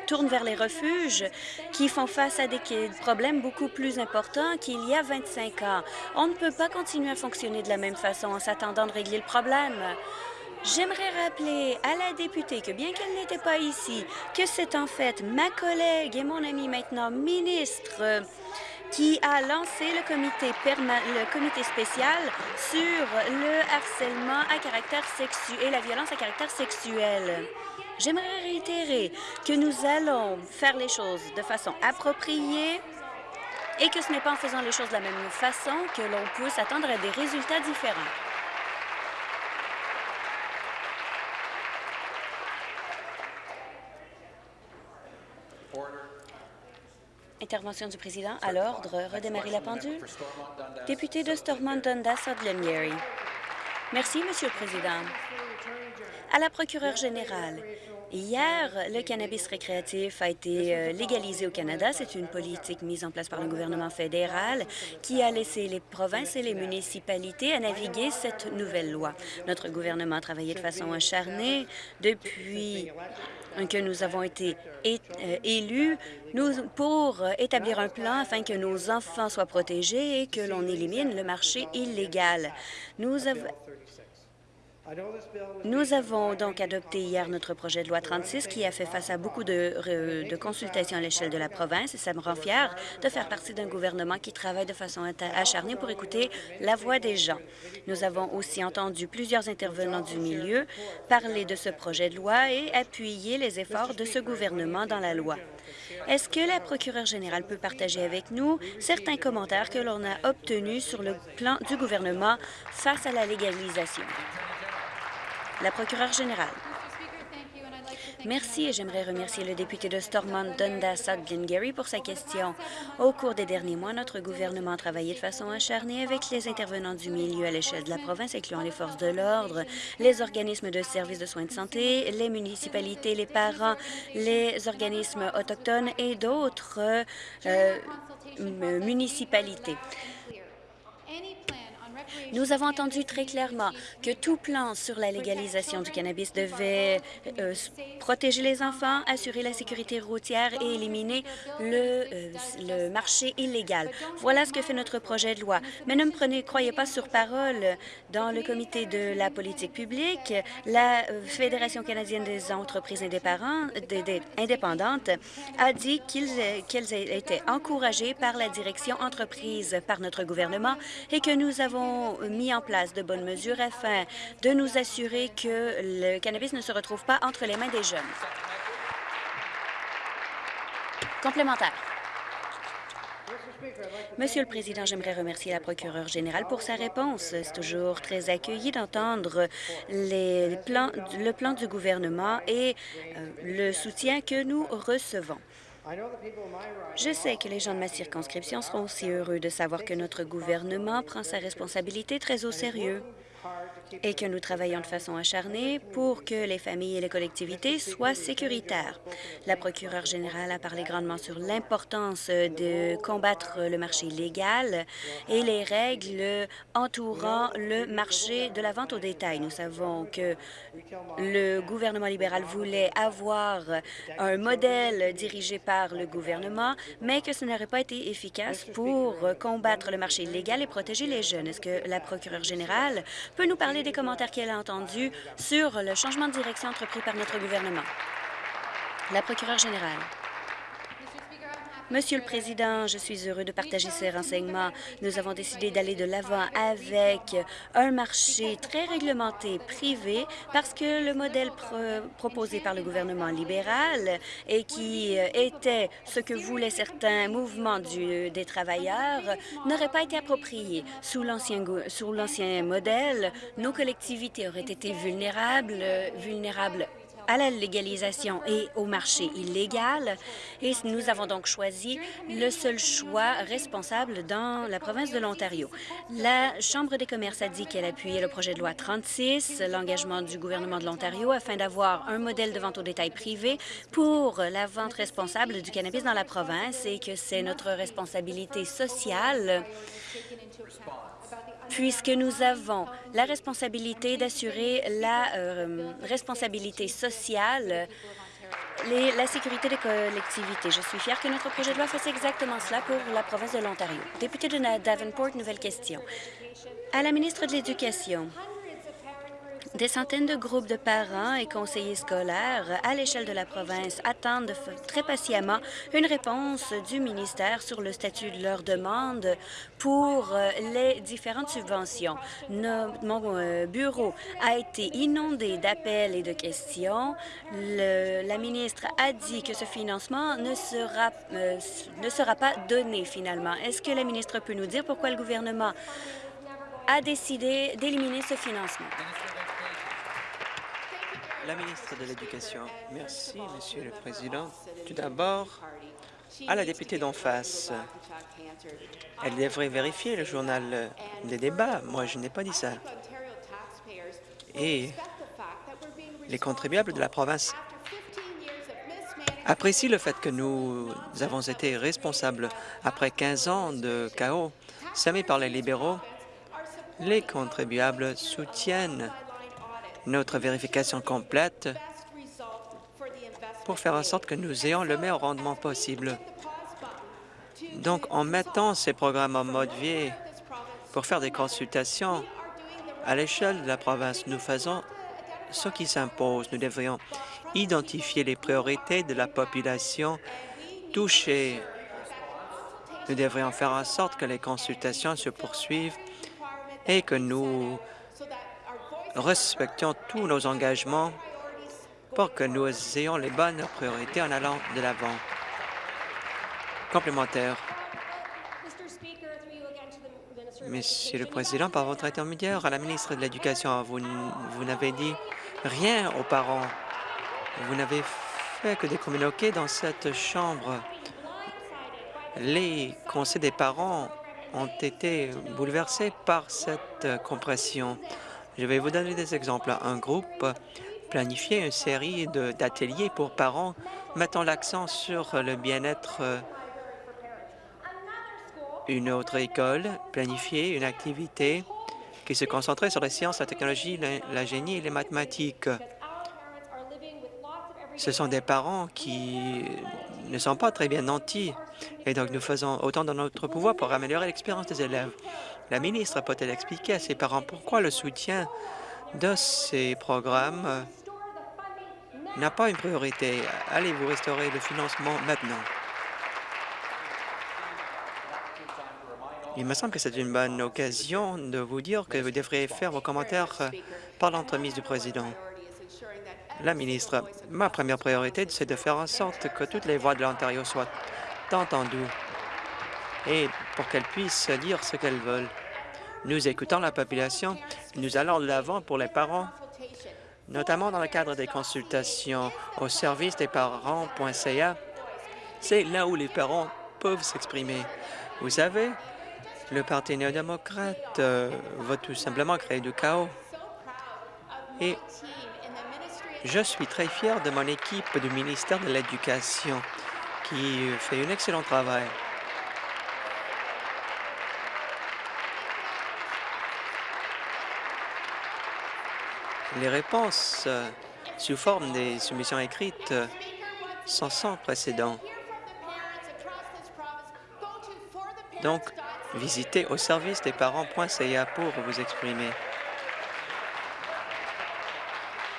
tournent vers les refuges, qui font face à des problèmes beaucoup plus importants qu'il y a 25 ans. On ne peut pas continuer à fonctionner de la même façon en s'attendant de régler le problème. J'aimerais rappeler à la députée que bien qu'elle n'était pas ici, que c'est en fait ma collègue et mon amie maintenant ministre qui a lancé le comité, spécial sur le harcèlement à caractère sexuel et la violence à caractère sexuel. J'aimerais réitérer que nous allons faire les choses de façon appropriée et que ce n'est pas en faisant les choses de la même façon que l'on peut s'attendre à des résultats différents. Intervention du président à l'ordre. Redémarrer la pendule. Député de Stormont Dundas, Glengarry. Merci, Monsieur le Président. À la procureure générale, Hier, le cannabis récréatif a été euh, légalisé au Canada. C'est une politique mise en place par le gouvernement fédéral qui a laissé les provinces et les municipalités à naviguer cette nouvelle loi. Notre gouvernement a travaillé de façon acharnée depuis que nous avons été euh, élus pour établir un plan afin que nos enfants soient protégés et que l'on élimine le marché illégal. Nous avons donc adopté hier notre projet de loi 36 qui a fait face à beaucoup de, consultations à l'échelle de la province et ça me rend fier de faire partie d'un gouvernement qui travaille de façon acharnée pour écouter la voix des gens. Nous avons aussi entendu plusieurs intervenants du milieu parler de ce projet de loi et appuyer les efforts de ce gouvernement dans la loi. Est-ce que la procureure générale peut partager avec nous certains commentaires que l'on a obtenus sur le plan du gouvernement face à la légalisation? La procureure générale. Merci et j'aimerais remercier le député de Stormont, Dundas, Glengarry pour sa question. Au cours des derniers mois, notre gouvernement a travaillé de façon acharnée avec les intervenants du milieu à l'échelle de la province, incluant les forces de l'ordre, les organismes de services de soins de santé, les municipalités, les parents, les organismes autochtones et d'autres euh, municipalités. Nous avons entendu très clairement que tout plan sur la légalisation du cannabis devait euh, protéger les enfants, assurer la sécurité routière et éliminer le, euh, le, marché illégal. Voilà ce que fait notre projet de loi. Mais ne me prenez, croyez pas sur parole. Dans le comité de la politique publique, la euh, Fédération canadienne des entreprises indépendantes a dit qu'elles étaient encouragées par la direction entreprise par notre gouvernement et que nous avons mis en place de bonnes mesures afin de nous assurer que le cannabis ne se retrouve pas entre les mains des jeunes. Complémentaire. Monsieur le Président, j'aimerais remercier la procureure générale pour sa réponse. C'est toujours très accueilli d'entendre le plan du gouvernement et euh, le soutien que nous recevons. Je sais que les gens de ma circonscription seront aussi heureux de savoir que notre gouvernement prend sa responsabilité très au sérieux et que nous travaillons de façon acharnée pour que les familles et les collectivités soient sécuritaires. La procureure générale a parlé grandement sur l'importance de combattre le marché illégal et les règles entourant le marché de la vente au détail. Nous savons que le gouvernement libéral voulait avoir un modèle dirigé par le gouvernement, mais que ce n'aurait pas été efficace pour combattre le marché illégal et protéger les jeunes. Est-ce que la procureure générale peut nous parler des commentaires qu'elle a entendus sur le changement de direction entrepris par notre gouvernement. La procureure générale. Monsieur le Président, je suis heureux de partager ces renseignements. Nous avons décidé d'aller de l'avant avec un marché très réglementé privé parce que le modèle proposé par le gouvernement libéral et qui euh, était ce que voulaient certains mouvements des travailleurs n'aurait pas été approprié. Sous l'ancien modèle, nos collectivités auraient été vulnérables, vulnérables à la légalisation et au marché illégal. Et nous avons donc choisi le seul choix responsable dans la province de l'Ontario. La Chambre des commerces a dit qu'elle appuyait le projet de loi 36, l'engagement du gouvernement de l'Ontario, afin d'avoir un modèle de vente au détail privé pour la vente responsable du cannabis dans la province et que c'est notre responsabilité sociale puisque nous avons la responsabilité d'assurer la euh, responsabilité sociale la sécurité des collectivités. Je suis fière que notre projet de loi fasse exactement cela pour la province de l'Ontario. Député de Davenport, nouvelle question. À la ministre de l'Éducation, Des centaines de groupes de parents et conseillers scolaires à l'échelle de la province attendent très patiemment une réponse du ministère sur le statut de leur demande pour euh, les différentes subventions. mon euh, bureau a été inondé d'appels et de questions. la ministre a dit que ce financement ne sera, euh, ne sera pas donné finalement. Est-ce que la ministre peut nous dire pourquoi le gouvernement a décidé d'éliminer ce financement? La ministre de l'Éducation. Merci, Monsieur le Président. Tout d'abord, à la députée d'en face, elle devrait vérifier le journal des débats. Moi, je n'ai pas dit ça. Et les contribuables de la province apprécient le fait que nous avons été responsables après 15 ans de chaos semé par les libéraux. Les contribuables soutiennent notre vérification complète pour faire en sorte que nous ayons le meilleur rendement possible. Donc, en mettant ces programmes en mode vie pour faire des consultations à l'échelle de la province, nous faisons ce qui s'impose. Nous devrions identifier les priorités de la population touchée. Nous devrions faire en sorte que les consultations se poursuivent et que nous respections tous nos engagements pour que nous ayons les bonnes priorités en allant de l'avant. Complémentaire. Monsieur le Président, par votre intermédiaire à la ministre de l'Éducation, vous, vous n'avez dit rien aux parents. Vous n'avez fait que des communiqués dans cette Chambre. Les conseils des parents ont été bouleversés par cette compression. Je vais vous donner des exemples. Un groupe planifiait une série d'ateliers pour parents mettant l'accent sur le bien-être. Une autre école planifiait une activité qui se concentrait sur les sciences, la technologie, la, génie et les mathématiques. Ce sont des parents qui ne sont pas très bien nantis, et donc nous faisons autant dans notre pouvoir pour améliorer l'expérience des élèves. La ministre peut-elle expliquer à ses parents pourquoi le soutien de ces programmes n'a pas une priorité? Allez-vous restaurer le financement maintenant? Il me semble que c'est une bonne occasion de vous dire que vous devriez faire vos commentaires par l'entremise du président. La ministre, ma première priorité, c'est de faire en sorte que toutes les voix de l'Ontario soient entendues et pour qu'elles puissent dire ce qu'elles veulent. Nous écoutons la population, nous allons de l'avant pour les parents, notamment dans le cadre des consultations au service des parents.ca. C'est là où les parents peuvent s'exprimer. Vous savez, le Parti néo-démocrate euh, va tout simplement créer du chaos. Et je suis très fier de mon équipe du ministère de l'Éducation qui fait un excellent travail. Les réponses euh, sous forme des soumissions écrites euh, sont sans précédent. Donc, visitez au service des parents.ca pour vous exprimer.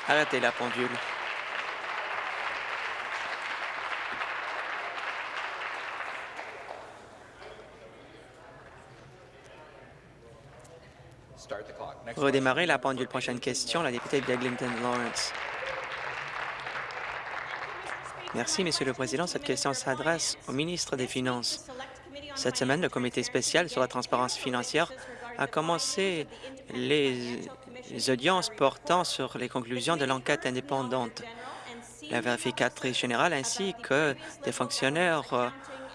Arrêtez la pendule. Redémarrer la pendule. Prochaine question, la députée de Eglinton Lawrence. Merci, Monsieur le Président. Cette question s'adresse au ministre des Finances. Cette semaine, le comité spécial sur la transparence financière a commencé les audiences portant sur les conclusions de l'enquête indépendante. La vérificatrice générale ainsi que des fonctionnaires euh,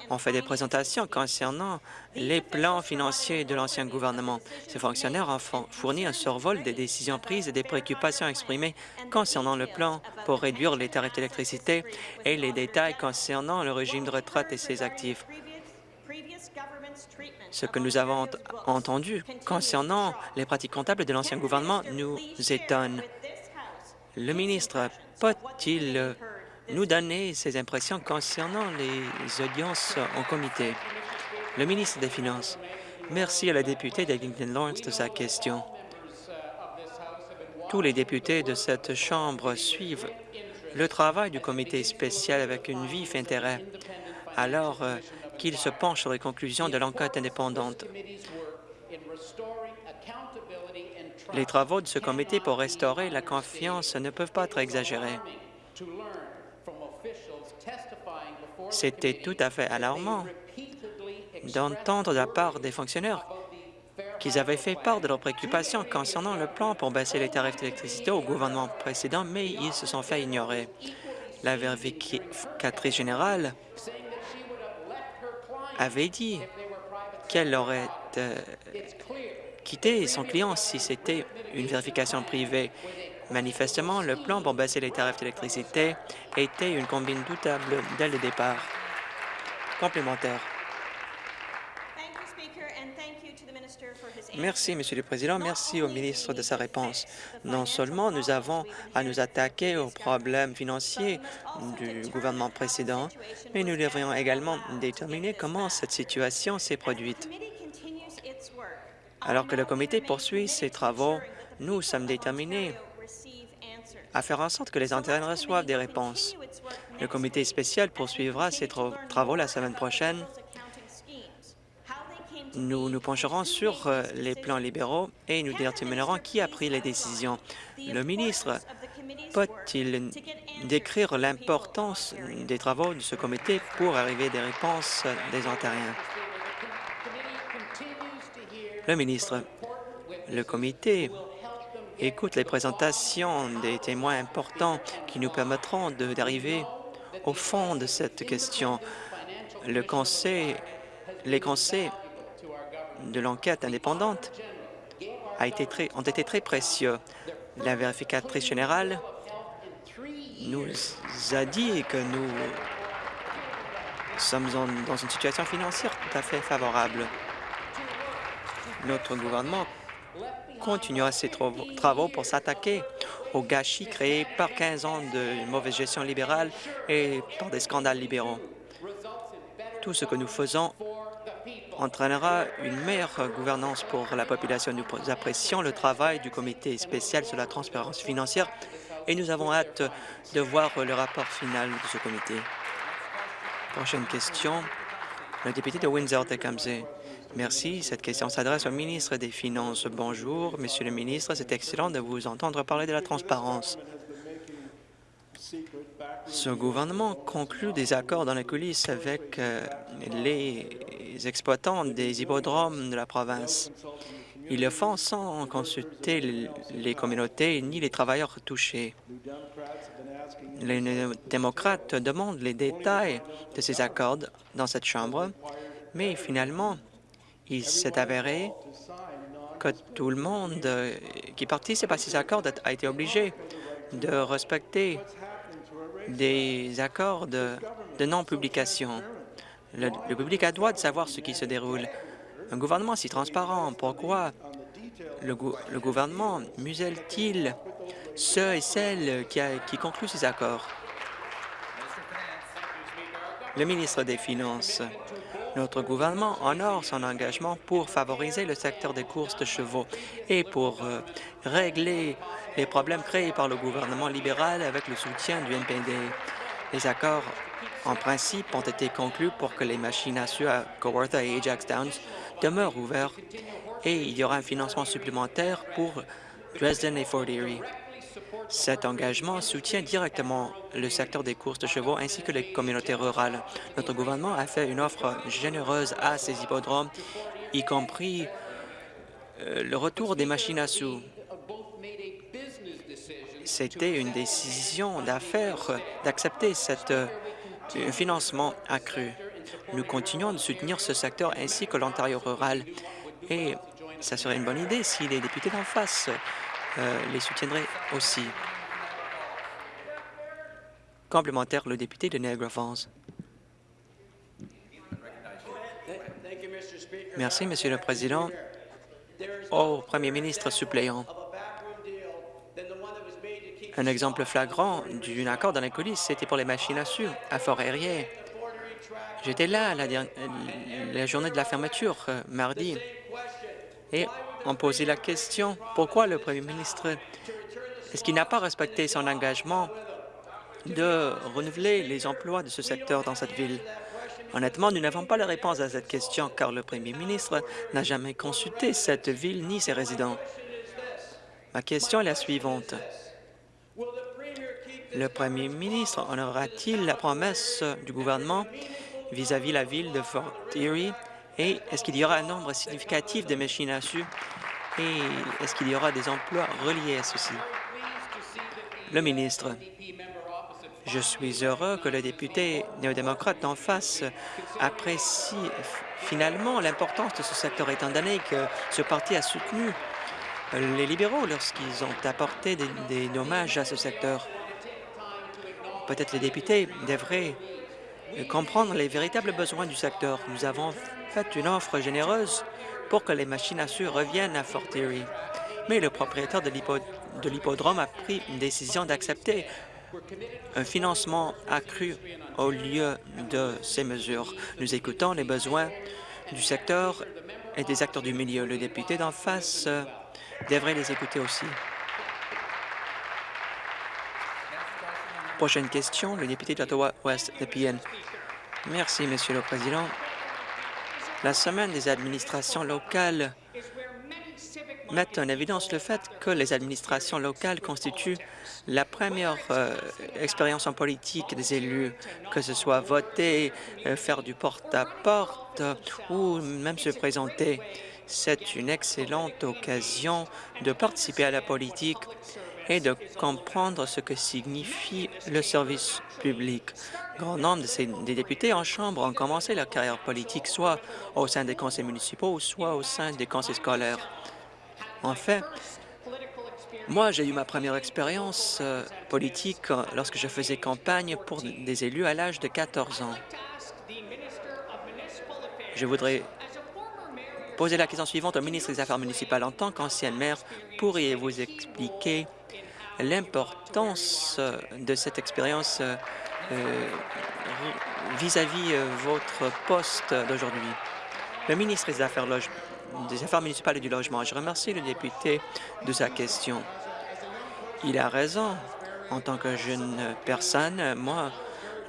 ont fait des présentations concernant les plans financiers de l'ancien gouvernement. Ces fonctionnaires ont fourni un survol des décisions prises et des préoccupations exprimées concernant le plan pour réduire les tarifs d'électricité et les détails concernant le régime de retraite et ses actifs. Ce que nous avons entendu concernant les pratiques comptables de l'ancien gouvernement nous étonne. Le ministre peut-il nous donner ses impressions concernant les audiences en comité? Le ministre des Finances. Merci à la députée d'Eglinton Lawrence de sa question. tous les députés de cette Chambre suivent le travail du comité spécial avec une vif intérêt, alors euh, qu'il se penche sur les conclusions de l'enquête indépendante. Les travaux de ce comité pour restaurer la confiance ne peuvent pas être exagérés. C'était tout à fait alarmant d'entendre de la part des fonctionnaires qu'ils avaient fait part de leurs préoccupations concernant le plan pour baisser les tarifs d'électricité au gouvernement précédent, mais ils se sont fait ignorer. La vérificatrice générale avait dit qu'elle aurait euh, quitté son client si c'était une vérification privée. Manifestement, le plan pour baisser les tarifs d'électricité était une combine doutable dès le départ. Complémentaire. Merci, Monsieur le Président. Merci au ministre de sa réponse. Non seulement nous avons à nous attaquer aux problèmes financiers du gouvernement précédent, mais nous devrions également déterminer comment cette situation s'est produite. Alors que le comité poursuit ses travaux, nous sommes déterminés à faire en sorte que les intérêts reçoivent des réponses. Le comité spécial poursuivra ses travaux la semaine prochaine nous nous pencherons sur euh, les plans libéraux et nous déterminerons qui a pris les décisions. Le ministre peut-il décrire l'importance des travaux de ce comité pour arriver à des réponses des Ontariens? Le ministre, le comité écoute les présentations des témoins importants qui nous permettront d'arriver au fond de cette question. Le conseil, les conseils de l'enquête indépendante ont été très précieux. La vérificatrice générale nous a dit que nous sommes dans une situation financière tout à fait favorable. Notre gouvernement continuera ses travaux pour s'attaquer aux gâchis créés par 15 ans de mauvaise gestion libérale et par des scandales libéraux. Tout ce que nous faisons entraînera une meilleure gouvernance pour la population. Nous apprécions le travail du comité spécial sur la transparence financière et nous avons hâte de voir le rapport final de ce comité. Prochaine question, le député de Windsor-Tecumseh. Merci. Cette question s'adresse au ministre des Finances. Bonjour, Monsieur le ministre. C'est excellent de vous entendre parler de la transparence. Ce gouvernement conclut des accords dans les coulisses avec euh, les exploitants des hippodromes de la province. Ils le font sans consulter les communautés ni les travailleurs touchés. Les démocrates demandent les détails de ces accords dans cette Chambre, mais finalement, il s'est avéré que tout le monde qui participe à ces accords a été obligé de respecter des accords de, non-publication. Le, public a droit de savoir ce qui se déroule. Un gouvernement si transparent, pourquoi le, gouvernement muselle-t-il ceux et celles qui, qui concluent ces accords? Le ministre des Finances. Notre gouvernement honore son engagement pour favoriser le secteur des courses de chevaux et pour euh, régler les problèmes créés par le gouvernement libéral avec le soutien du NPD. Les accords en principe ont été conclus pour que les machines à suer à Kawartha et Ajax Downs demeurent ouvertes et il y aura un financement supplémentaire pour Dresden et Fort Erie. Cet engagement soutient directement le secteur des courses de chevaux ainsi que les communautés rurales. Notre gouvernement a fait une offre généreuse à ces hippodromes, y compris euh, le retour des machines à sous. C'était une décision d'affaires d'accepter cet euh, financement accru. Nous continuons de soutenir ce secteur ainsi que l'Ontario rural et ça serait une bonne idée si les députés d'en face les soutiendraient aussi. Complémentaire, le député de Niagara Falls. Merci, Monsieur le Président. Au Premier ministre suppléant, un exemple flagrant d'un accord dans les coulisses, c'était pour les machines à sucre à Fort-Aérier. J'étais là la, la, journée de la fermeture, euh, mardi, on posait la question pourquoi le premier ministre Est-ce qu'il n'a pas respecté son engagement de renouveler les emplois de ce secteur dans cette ville? Honnêtement, nous n'avons pas la réponse à cette question car le premier ministre n'a jamais consulté cette ville ni ses résidents. Ma question est la suivante. Le premier ministre honorera-t-il la promesse du gouvernement vis-à-vis la ville de Fort Erie? Et est-ce qu'il y aura un nombre significatif de machines à sous et est-ce qu'il y aura des emplois reliés à ceci? Le ministre. Je suis heureux que le député néo-démocrate d'en face apprécie finalement l'importance de ce secteur, étant donné que ce parti a soutenu les libéraux lorsqu'ils ont apporté des, des, dommages à ce secteur. Peut-être les députés devraient comprendre les véritables besoins du secteur. Nous avons fait une offre généreuse pour que les machines à sucre reviennent à Fort Erie. Mais le propriétaire de l'hippodrome a pris une décision d'accepter un financement accru au lieu de ces mesures. Nous écoutons les besoins du secteur et des acteurs du milieu. Le député d'en face euh, devrait les écouter aussi. Prochaine question, le député d'Ottawa-Ouest, de Merci, Monsieur le Président. La semaine des administrations locales met en évidence le fait que les administrations locales constituent la première euh, expérience en politique des élus, que ce soit voter, euh, faire du porte-à-porte ou même se présenter. C'est une excellente occasion de participer à la politique et de comprendre ce que signifie le service public. Grand nombre de ces, des députés en Chambre ont commencé leur carrière politique soit au sein des conseils municipaux, soit au sein des conseils scolaires. En fait, moi, j'ai eu ma première expérience euh, politique euh, lorsque je faisais campagne pour des élus à l'âge de 14 ans. Je voudrais poser la question suivante au ministre des Affaires municipales. En tant qu'ancienne maire, pourriez-vous expliquer l'importance euh, de cette expérience vis-à-vis -vis, votre poste d'aujourd'hui? Le ministre des Affaires des Affaires municipales et du logement. Je remercie le député de sa question. Il a raison. En tant que jeune personne, moi,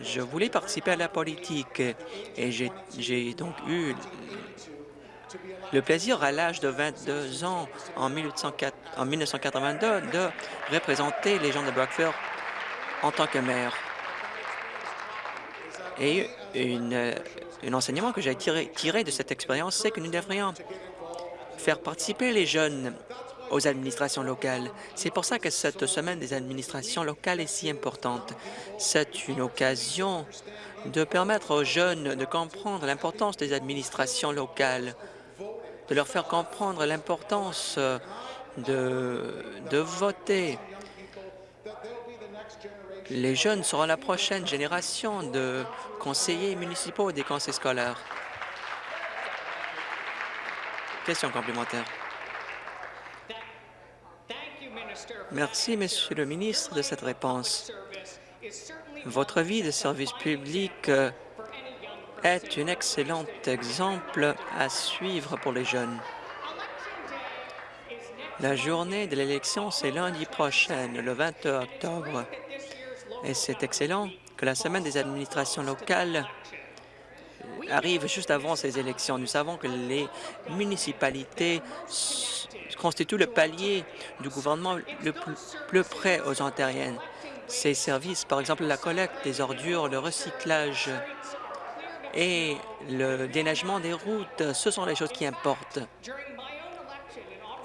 je voulais participer à la politique et j'ai donc eu le plaisir à l'âge de 22 ans, en, 1982, de représenter les gens de Brockville en tant que maire. Et une, un enseignement que j'ai tiré, tiré de cette expérience, c'est que nous devrions faire participer les jeunes aux administrations locales. C'est pour ça que cette semaine des administrations locales est si importante. C'est une occasion de permettre aux jeunes de comprendre l'importance des administrations locales, de leur faire comprendre l'importance de, de voter. Les jeunes seront la prochaine génération de conseillers municipaux et des conseils scolaires. Question complémentaire. Merci, Monsieur le ministre, de cette réponse. Votre vie de service public euh, est un excellent exemple à suivre pour les jeunes. La journée de l'élection, c'est lundi prochain, le 22 octobre, et c'est excellent que la semaine des administrations locales arrive juste avant ces élections. Nous savons que les municipalités constituent le palier du gouvernement le plus, près aux Ontariennes. Ces services, par exemple la collecte des ordures, le recyclage et le déneigement des routes, ce sont les choses qui importent.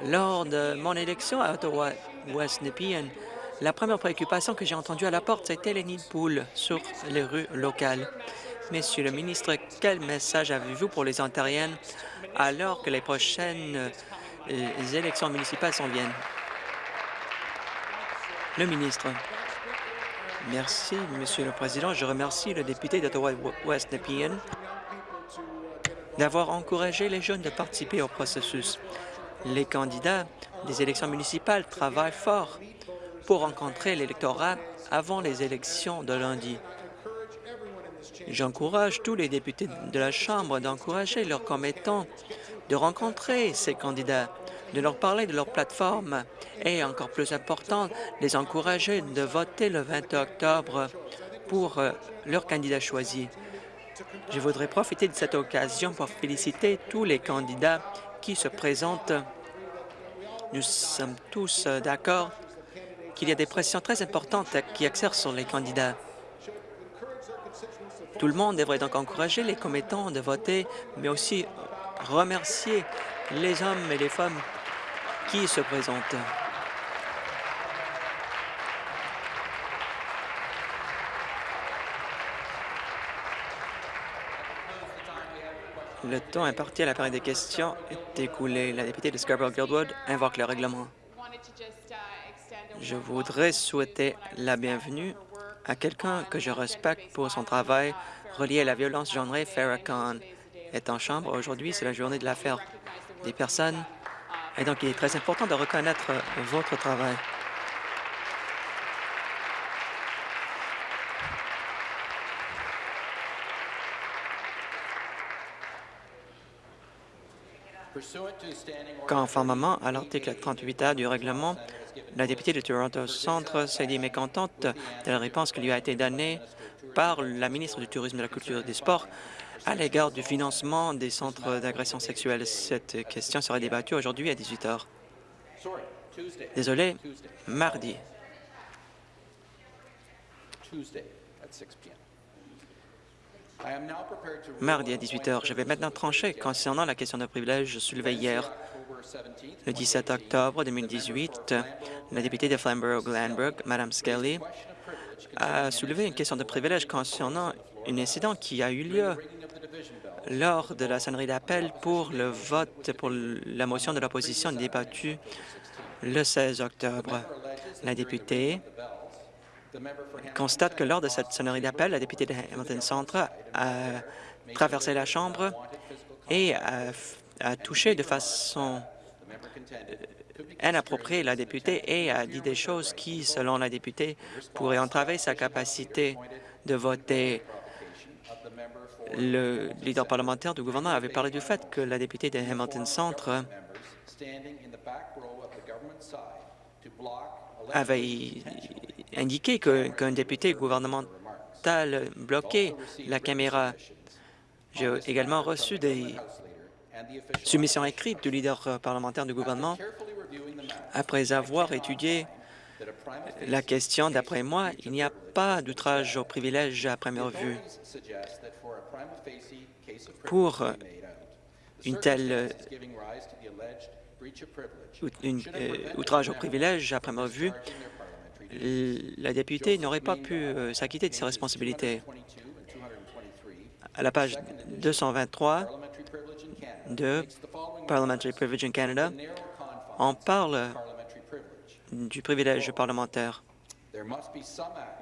Lors de mon élection à Ottawa-West Nepean, la première préoccupation que j'ai entendue à la porte, c'était les nids de poules sur les rues locales. Monsieur le ministre, quel message avez-vous pour les Ontariennes alors que les prochaines euh, élections municipales s'en viennent? Le ministre. Merci, Monsieur le Président. Je remercie le député d'Ottawa-West Nepean d'avoir encouragé les jeunes de participer au processus. Les candidats des élections municipales travaillent fort pour rencontrer l'électorat avant les élections de lundi. J'encourage tous les députés de la Chambre d'encourager leurs commettants de rencontrer ces candidats de leur parler de leur plateforme et, encore plus important, les encourager de voter le 20 octobre pour euh, leur candidat choisi. Je voudrais profiter de cette occasion pour féliciter tous les candidats qui se présentent. Nous sommes tous euh, d'accord qu'il y a des pressions très importantes qui exercent sur les candidats. Tout le monde devrait donc encourager les commettants de voter, mais aussi remercier les hommes et les femmes qui se présentent. Le temps imparti à la période des questions est écoulé. La députée de Scarborough-Guildwood invoque le règlement. Je voudrais souhaiter la bienvenue à quelqu'un que je respecte pour son travail relié à la violence genrée. Farrakhan est en chambre. Aujourd'hui, c'est la journée de l'affaire des personnes. Et donc, il est très important de reconnaître votre travail. Conformément à l'article 38A du règlement, la députée de Toronto Centre s'est dit mécontente de la réponse qui lui a été donnée par la ministre du Tourisme, de la Culture et des Sports à l'égard du financement des centres d'agression sexuelle. Cette question sera débattue aujourd'hui à 18 heures. Désolé, mardi. Mardi à 18 heures. Je vais maintenant trancher concernant la question de privilège soulevée hier. Le 17 octobre 2018, la députée de Flamborough-Glanbrook, Mme Skelly, a soulevé une question de privilège concernant un incident qui a eu lieu lors de la sonnerie d'appel pour le vote pour la motion de l'opposition débattue le 16 octobre. La députée constate que lors de cette sonnerie d'appel, la députée de Hamilton Centre a traversé la Chambre et a, touché de façon inappropriée la députée et a dit des choses qui, selon la députée, pourraient entraver sa capacité de voter. Le leader parlementaire du gouvernement avait parlé du fait que la députée de Hamilton Centre avait indiqué qu'un député gouvernemental bloquait la caméra. J'ai également reçu des soumissions écrites du leader parlementaire du gouvernement. Après avoir étudié la question, d'après moi, il n'y a pas d'outrage au privilège à première vue. Pour une telle euh, outrage au privilège à première vue, la députée n'aurait pas pu euh, s'acquitter de ses responsabilités. À la page 223 de Parliamentary Privilege in Canada, on parle du privilège parlementaire.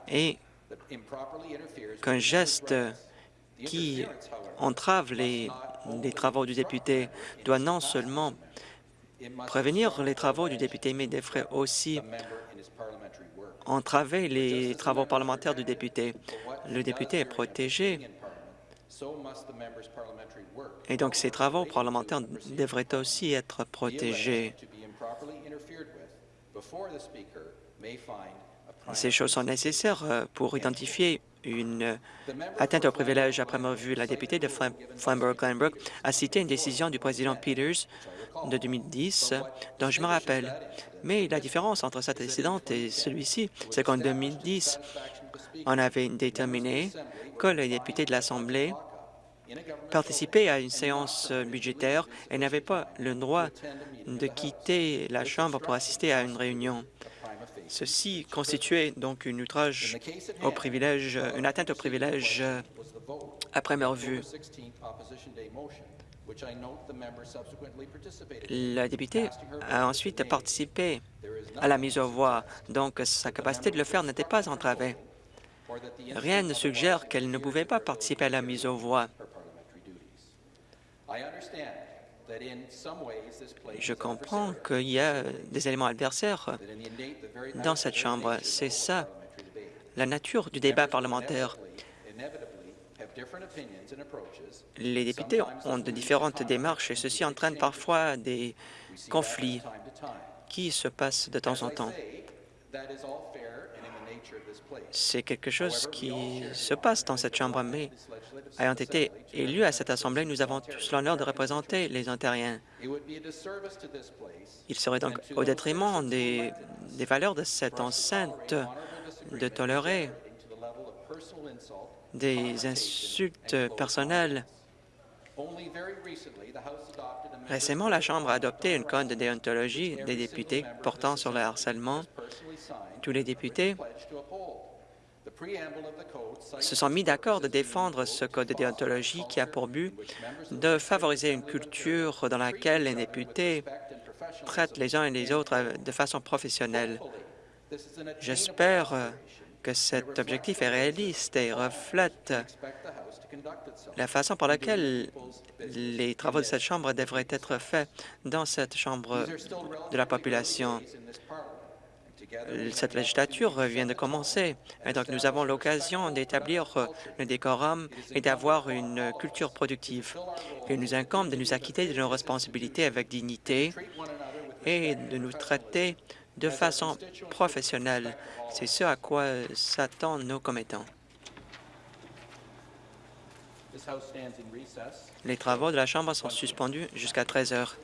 Et qu'un geste qui entrave les, les travaux du député doit non seulement prévenir les travaux du député, mais devrait aussi entraver les travaux parlementaires du député. Le député est protégé. et donc ces travaux parlementaires devraient aussi être protégés. Ces choses sont nécessaires euh, pour identifier une atteinte au privilège. Après avoir vu la députée de Flamborough-Glanbrook a cité une décision du président Peters de 2010 dont je me rappelle. Mais la différence entre cet incident et celui-ci, c'est qu'en 2010, on avait déterminé que les députés de l'Assemblée participaient à une séance budgétaire et n'avaient pas le droit de quitter la Chambre pour assister à une réunion. Ceci constituait donc une outrage au privilège, une atteinte au privilège à première vue. La députée a ensuite participé à la mise aux voix, donc sa capacité de le faire n'était pas entravée. Rien ne suggère qu'elle ne pouvait pas participer à la mise aux voix. Je comprends qu'il y a des éléments adversaires dans cette Chambre. C'est ça, la nature du débat parlementaire. Les députés ont de différentes démarches et ceci entraîne parfois des conflits qui se passent de temps en temps. C'est quelque chose qui se passe dans cette Chambre, mais ayant été élus à cette Assemblée, nous avons tous l'honneur de représenter les Ontariens. Il serait donc au détriment des, valeurs de cette enceinte de tolérer des insultes personnelles. Récemment, la Chambre a adopté une code de déontologie des députés portant sur le harcèlement. Tous les députés se sont mis d'accord de défendre ce code de déontologie qui a pour but de favoriser une culture dans laquelle les députés traitent les uns et les autres de façon professionnelle. J'espère que cet objectif est réaliste et reflète la façon par laquelle les travaux de cette Chambre devraient être faits dans cette Chambre de la population. Cette législature vient de commencer, et donc nous avons l'occasion d'établir le décorum et d'avoir une culture productive. Il nous incombe de nous acquitter de nos responsabilités avec dignité et de nous traiter de façon professionnelle. C'est ce à quoi s'attendent nos commettants. Les travaux de la Chambre sont suspendus jusqu'à 13 heures.